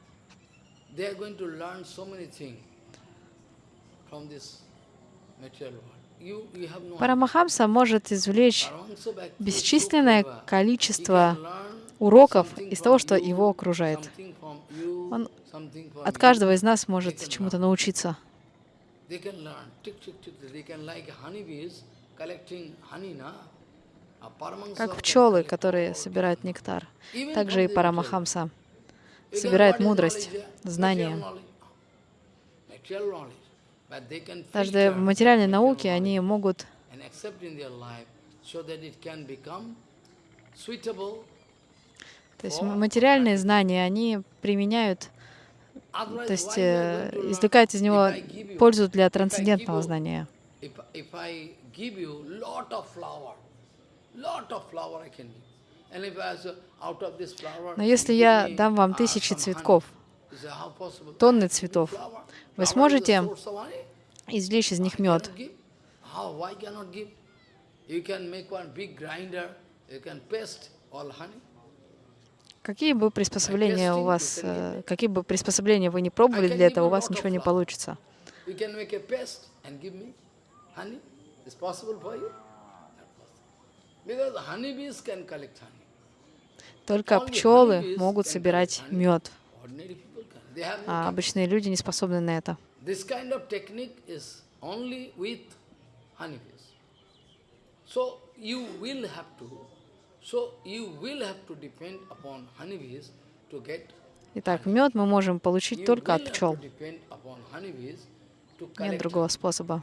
Парамахамса может извлечь бесчисленное количество уроков из того, что его окружает. Он от каждого из нас может чему-то научиться. Как пчелы, которые собирают нектар. Также и Парамахамса собирает мудрость, знания. Даже в материальной науке они могут то есть материальные знания, они применяют, то есть э, извлекают из него пользу для трансцендентного знания. Но если я дам вам тысячи цветков, тонны цветов, вы сможете извлечь из них мед? Какие бы приспособления у вас, э, какие бы приспособления вы не пробовали для этого, у вас ничего не получится. It's possible for you? Because honeybees can collect honey. Только пчелы могут собирать мед, а обычные люди не способны на это. This kind of technique is only with honeybees. So you will have to, so you will have to depend upon honeybees to get Итак, мед мы можем получить только от пчел. Нет другого способа.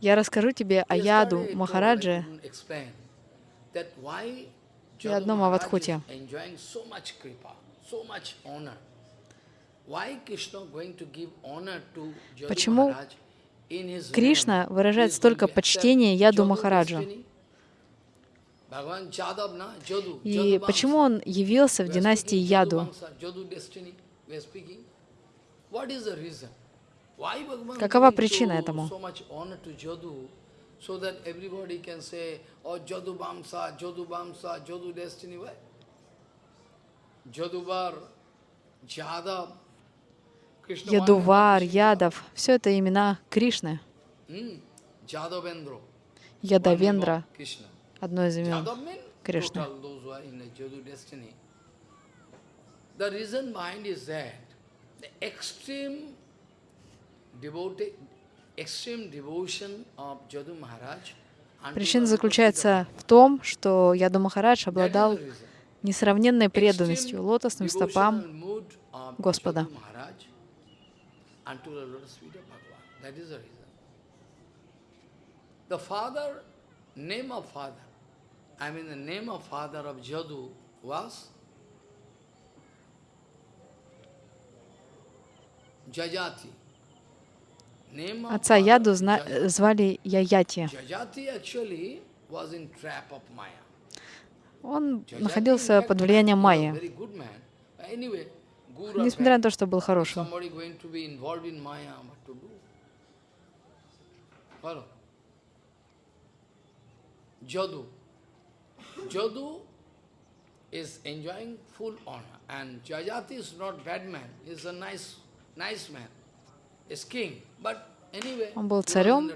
я расскажу тебе о Яду Махараджи и одном Авадхуте. Почему Кришна выражает столько почтения Яду Махараджа? И почему он явился в династии Яду? Какова причина этому? Ядувар, Ядов — все это имена Кришны. Ядавендра — одно из имен Кришны. The reason behind is that the extreme devotee, extreme devotion of Jadu Maharaj Причина заключается в том, что Яду Махарадж обладал несравненной преданностью лотосным стопам Господа. The father, name of father, I mean the name of father of Jadu was Jajati. Отца Яду звали Яяти. Он находился под влиянием Майи, несмотря на то, что был хорошим. Jadu. Jadu is enjoying full honor. And Jajati is not bad man, he is a nice, nice man. Is king. But anyway, Он был царем.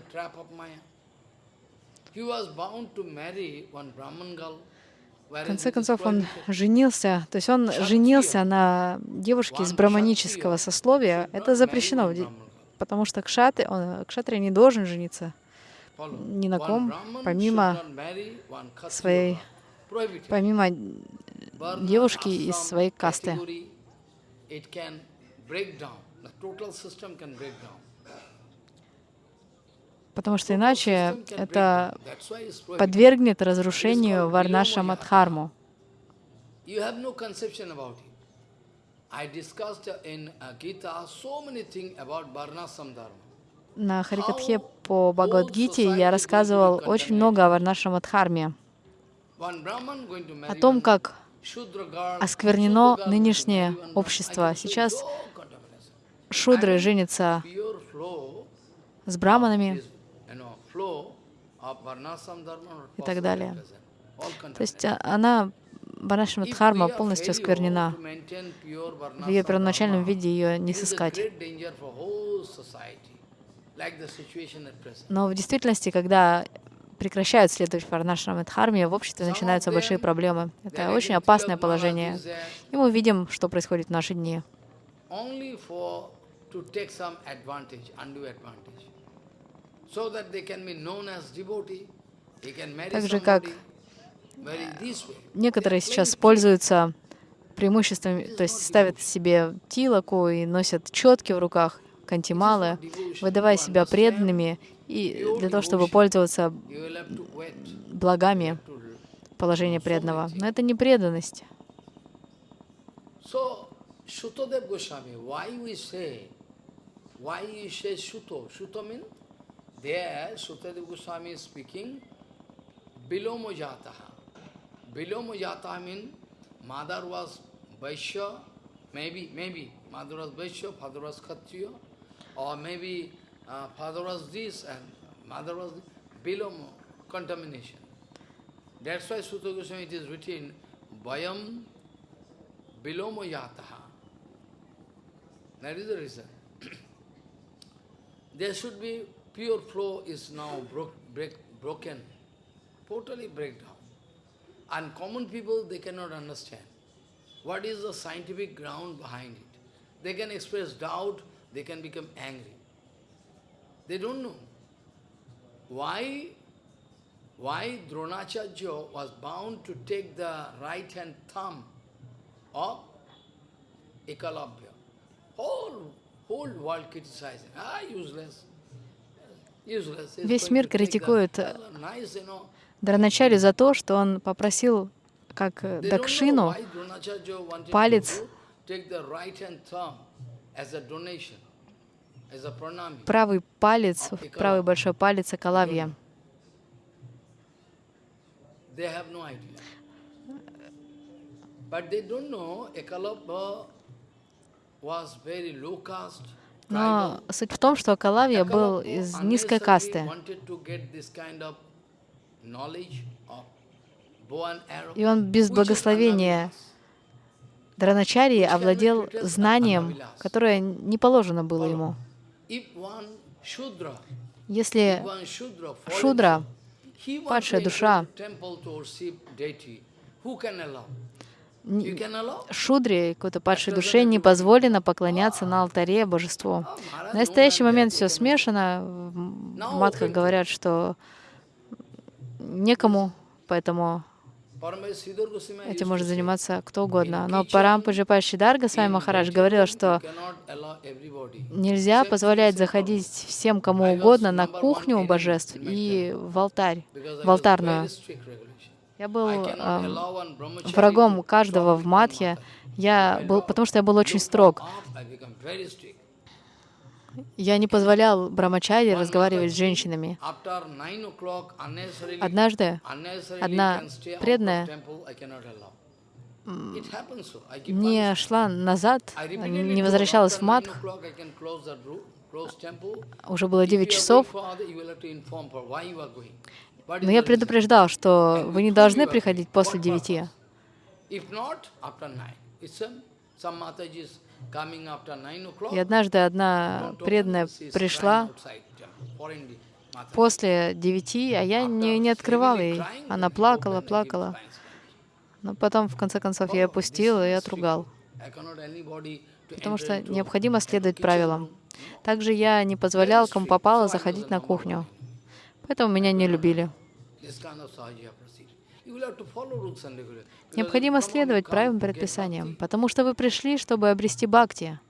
В конце концов, он женился, то есть он женился на девушке из браманического сословия. Это запрещено, потому что кшатри, он, кшатри не должен жениться. Ни на ком, помимо своей, помимо девушки из своей касты. Потому что иначе это подвергнет разрушению Варнаша Мадхарму. На Харикатхе по Бхагавадгите я рассказывал очень много о Варнашам Адхарме, о том, как осквернено нынешнее общество. Сейчас шудры женятся с браманами и так далее. То есть а, она, Варнашама Дхарма, полностью осквернена. В ее первоначальном виде ее не сыскать. Но в действительности, когда прекращают следовать Варнашрам Дхарме, в обществе начинаются большие проблемы. Это очень опасное положение. И мы видим, что происходит в наши дни. Так же, как некоторые сейчас пользуются преимуществами, то есть ставят себе тилоку и носят четки в руках, кантималы, выдавая себя преданными и для того, чтобы пользоваться благами положения преданного. Но это не преданность. There Sutadev Goswami is speaking, Bilomo Jataha. Bilomo Jataha means mother was Vaishya, maybe, maybe, mother was Vaishya, father was Kshatriya, or maybe uh, father was this and mother was Bilomo, contamination. That's why Sutta Goswami it is written, Vayam Bilomo Yataha. That is the reason. There should be pure flow is now broke, break, broken, totally breakdown. And common people, they cannot understand. What is the scientific ground behind it? They can express doubt, they can become angry. They don't know. Why, why Dronacharya was bound to take the right hand thumb of Ekalavya. Whole, Ah, Весь мир критикует. Драначари за то, что он попросил, как э, Дакшину, палец правый палец, правый большой палец Акалавья. They have no idea. But they don't know Ekalabha Но суть в том, что Акалавья был из низкой касты. И он без благословения. Драначарьи овладел знанием, которое не положено было ему. Если Шудра, падшая душа, Шудре, какой-то падшей душе, не позволено поклоняться на алтаре божеству. В настоящий момент все смешано. В Матхах говорят, что некому, поэтому этим может заниматься кто угодно. Но Парампаджи Паршидарга с вами Махарадж говорил, что нельзя позволять заходить всем кому угодно на кухню божеств и в алтарь, в алтарную. Я был эм, brahmachari врагом каждого в матхе, я был, потому что я был очень строг. Я не позволял Брамачаре разговаривать с женщинами. Однажды одна преданная не шла назад, не возвращалась в матх. temple. Уже было If 9 you are часов, но я предупреждал, что вы не должны приходить после девяти. И однажды одна преданная пришла после девяти, а я не, не открывала Heavily ей. Она плакала, плакала. Но потом, в конце концов, я ее пустил и отругал. Потому что необходимо следовать правилам. Также я не позволял, кому попало, заходить на кухню. Поэтому меня не любили. Необходимо следовать правилам предписаниям, потому что вы пришли, чтобы обрести бхакти.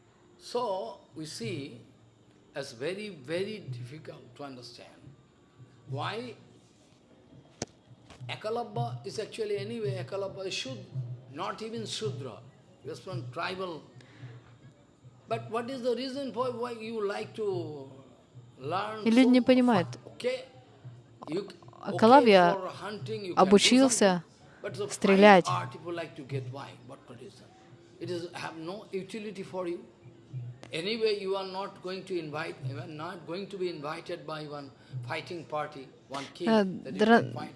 И люди не понимают. Do обучился стрелять. Э,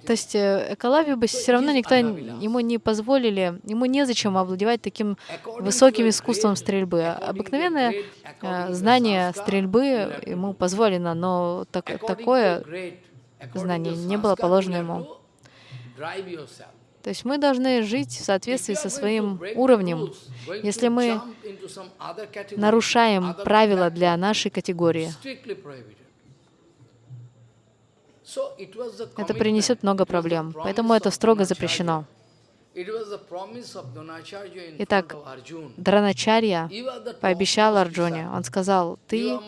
То есть э, Экалавию бы все равно никто ему не позволили, ему незачем овладевать таким высоким искусством стрельбы. А Обыкновенное э, знание стрельбы ему позволено, но так- такое знание не было положено ему. То есть мы должны жить в соответствии со своим уровнем. Если мы нарушаем правила для нашей категории, это принесет много проблем. Поэтому это строго запрещено. Итак. Драначарья пообещал Арджуне. Он сказал, ты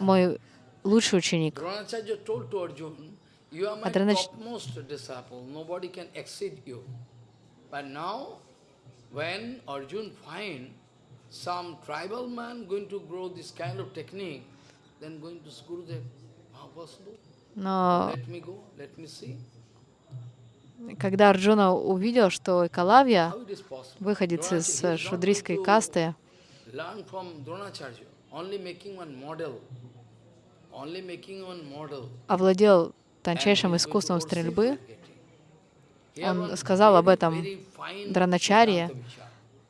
мой лучший ученик. Dronacharya told to Arjuna, you are my А Дранач- topmost disciple, nobody can exceed you. But now, when Arjuna find some tribal man going to grow this kind of technique, then going to Gurudev, Но когда Арджуна увидел, что Экалавья, выходец из шудрийской касты, овладел тончайшим искусством стрельбы, он сказал об этом Драначарье,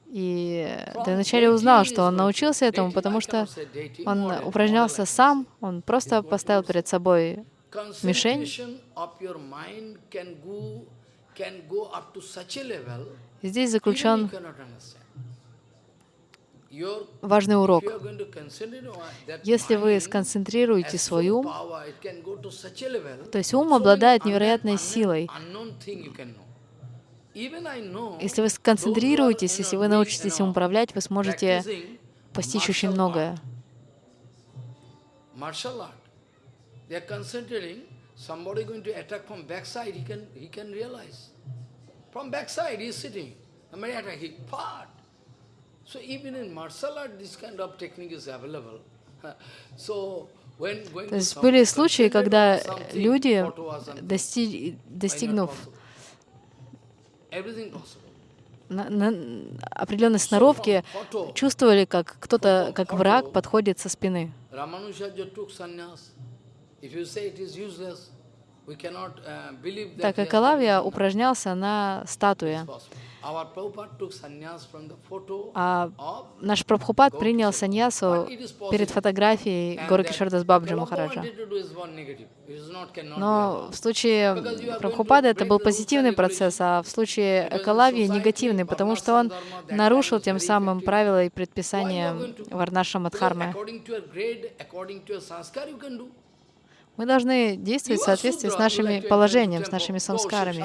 и Драначарья узнал, что он научился этому, потому что он упражнялся сам, он просто поставил перед собой мишень. Здесь заключен важный урок. Если вы сконцентрируете свой ум, то есть ум обладает невероятной силой. Если вы сконцентрируетесь, если вы научитесь им управлять, вы сможете постичь очень многое. somebody going to attack from backside, he can, he can realize. From backside, he is sitting. Somebody attack, he part. So even in martial art, this kind of technique is available. So То есть были случаи, когда люди, достиг, достигнув на, на определенной сноровки, чувствовали, как кто-то, как враг подходит со спины. Так как Алавия упражнялся на статуе, а наш Прабхупад принял саньясу перед фотографией Горы Кишардас Бабджи Махараджа. Но в случае Прабхупада это был позитивный процесс, а в случае Экалавии негативный, потому что он нарушил тем самым правила и предписания Варнаша Мадхармы. Мы должны действовать в соответствии с нашими положением, с нашими самскарами.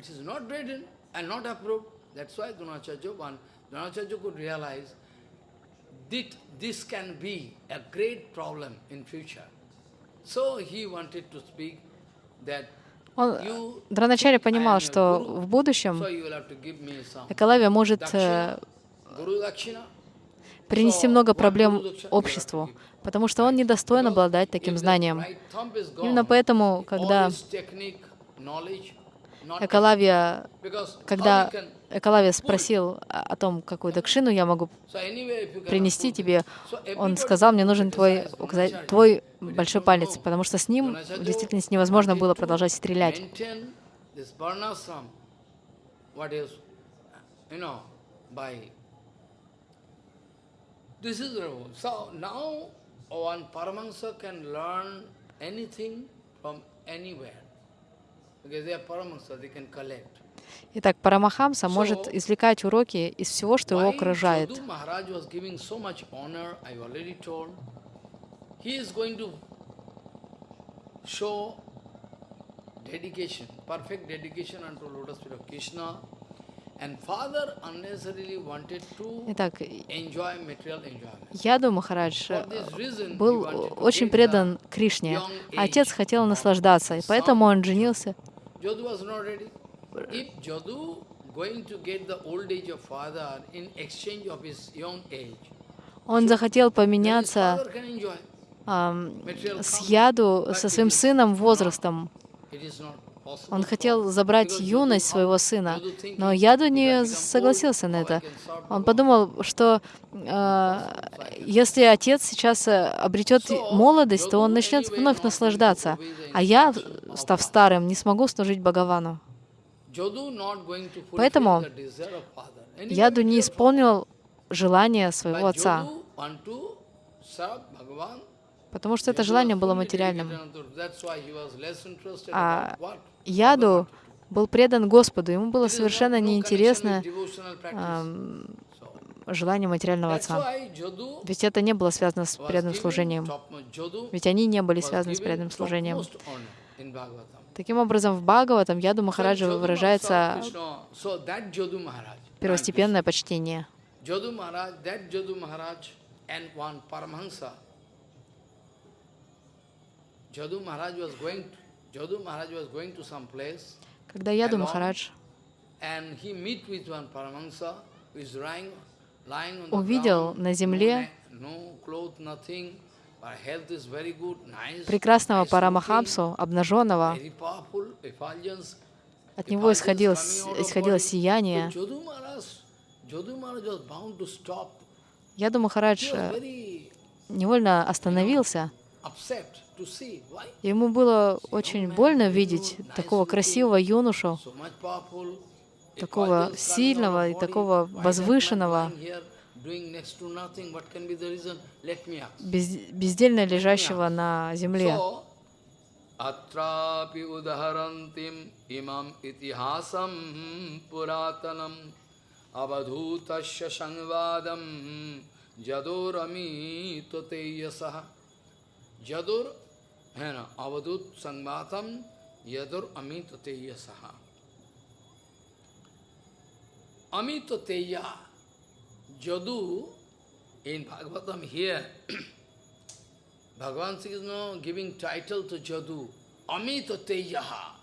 It is not written and not approved. That's why Dronacharya, one, Dronacharya could realize that this can be a great problem in future. So he wanted to speak that он, Драначаря понимал, что в будущем Экалавия может э, принести много проблем обществу, потому что он недостоин обладать таким знанием. Именно поэтому, когда Экалавия, когда Экалавия спросил о том, какую дакшину я могу принести тебе, он сказал, мне нужен твой, твой большой палец, потому что с ним в действительности невозможно было продолжать стрелять. This is. So now one Paramahansa can learn anything from anywhere. Итак, Парамахамса может извлекать уроки из всего, что его окружает. dedication, perfect dedication unto lotus feet of Krishna. Итак, Яду Махарадж был очень предан Кришне. Отец хотел наслаждаться, и поэтому он женился. Он захотел поменяться с Яду со своим сыном возрастом. Он хотел забрать юность своего сына, но Яду не согласился на это. Он подумал, что э, если отец сейчас э, обретет молодость, то он начнет вновь наслаждаться, а я, став старым, не смогу служить Бхагавану. Поэтому Яду не исполнил желание своего отца потому что это желание было материальным. А Яду был предан Господу, ему было совершенно неинтересно желание материального отца. Ведь это не было связано с преданным служением. Ведь они не были связаны с преданным служением. Таким образом, в Бхагаватам Яду Махараджа выражается первостепенное почтение. Когда Яду Махарадж увидел на земле прекрасного Парамахамсу, обнаженного, от него исходило, исходило сияние. Яду Махарадж э, невольно остановился. upset to see why Ему было очень больно видеть такого красивого юношу, so much powerful, такого effulgence coming out сильного of и body. такого Why that man возвышенного, lying here doing next to nothing? What can be the reason? Let me ask. без- бездельно лежащего на земле. So, अत्रापि उदहरन्तीम् इमम् इतिहासं पुरातनम् अवधूतस्य संवादं जदोरमीत तेयसः जदुर है ना अवधूत संवादम यदुर अमित तेयसः अमित तेया जदु in Bhagavatam here Bhagavan Sri Krishna giving title to Jadu, Amita Tejaha.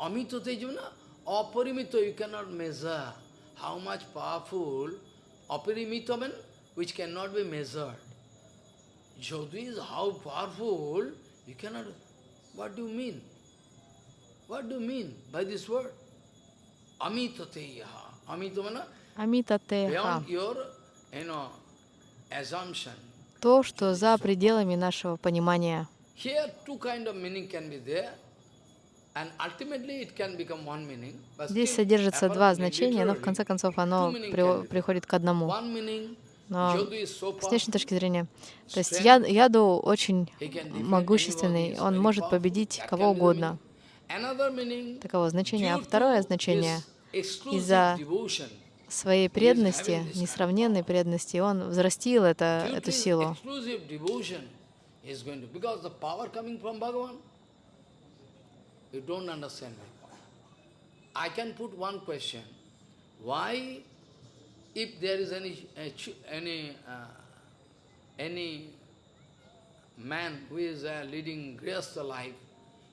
Amita Tejuna, Aparimita, you cannot measure how much powerful, Aparimita means which cannot be measured. Jadu is how powerful, you cannot, what do you mean? What do you mean by this word? Amita Tejaha. Amita means Амита Теха. beyond your, you know, assumption. То, что за пределами нашего понимания. Here two kind of meaning can be there, Здесь содержится два значения, но в конце концов оно при- приходит к одному. Но с внешней точки зрения, то есть я, Яду очень могущественный, он может победить кого угодно. Таково значения. А второе значение из-за своей преданности, несравненной преданности, он взрастил это, эту силу. you don't understand my point. I can put one question. Why, if there is any, uh, ch- any, uh, any man who is uh, leading grihastha life,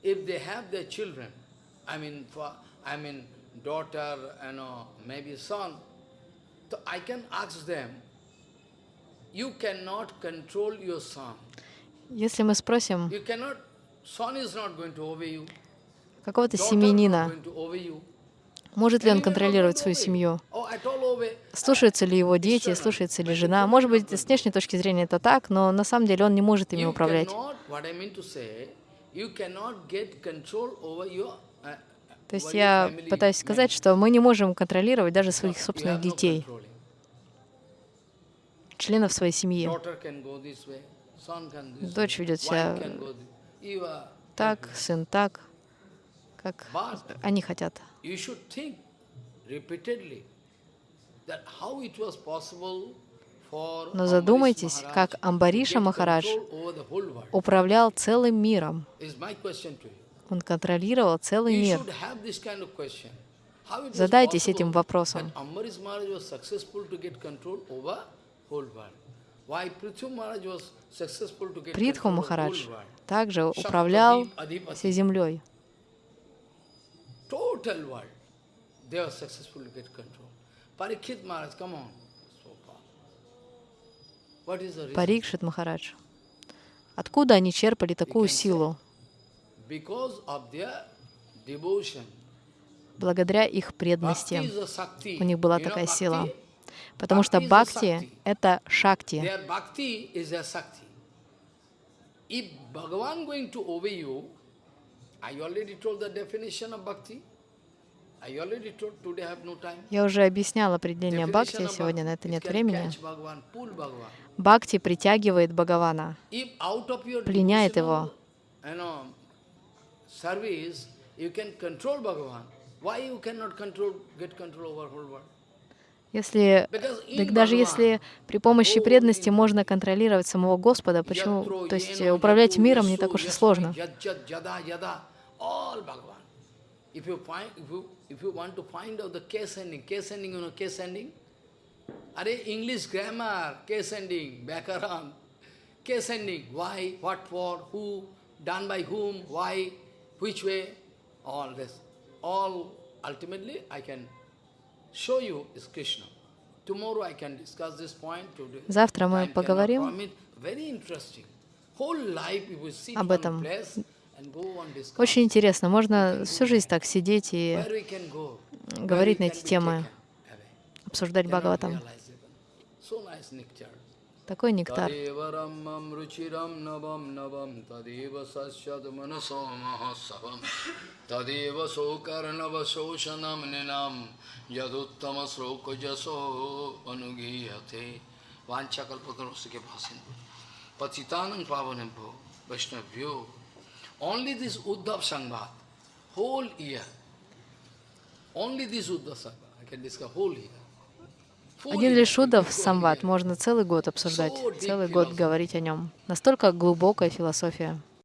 if they have their children, I mean, for, I mean, daughter, you know, maybe son, so I can ask them, you cannot control your son. Если мы спросим You cannot, son is not going to obey you. какого-то Daughter может ли он контролировать свою семью, слушаются ли его дети, слушается ли жена. Может быть, с внешней точки зрения это так, но на самом деле он не может ими управлять. your, uh, То есть я пытаюсь сказать, что мы не можем контролировать даже своих собственных детей, членов своей семьи. Дочь ведет себя так, сын так, как они хотят. You should think repeatedly that how it was possible for Но задумайтесь, как Амбариша Махарадж управлял целым миром. Он контролировал целый мир. Задайтесь этим вопросом. Притху Махарадж также управлял всей землей. Total world. They were successful to get control. Parikshit Maharaj, come on. Парикшит Махарадж. Откуда они черпали такую силу? Благодаря их преданности. У них была такая сила. Потому что бхакти это шакти. If Bhagavan going to obey you, Я уже объяснял определение бхакти, сегодня на это нет времени. Бхакти притягивает Бхагавана. Пленяет его. Если, так даже если при помощи all преданности можно контролировать самого Господа, почему, то есть yeno, управлять миром не так уж и сложно. yad, yad, yada, yada, all Bhagavan. If you find, if you, if you want to find out the case ending, case ending, you know case ending? Are English grammar, case ending, Bhakaran, case ending, why, what for, who, done by whom, why, which way, all this. All ultimately I can show you is Krishna. Tomorrow I can discuss this point today. Завтра мы Time cannot поговорим. permit. Very interesting. об этом. Очень интересно. Можно всю жизнь так сидеть и говорить на эти темы, обсуждать Бхагаватам. Такой нектар. Сокарнава сошанам нинам Only this Uddhav Sanghat, whole year, only this Uddhav Sanghat, I can discuss whole year. Один лишь Удав Самват можно целый год обсуждать, целый год говорить о нем. Настолько глубокая философия.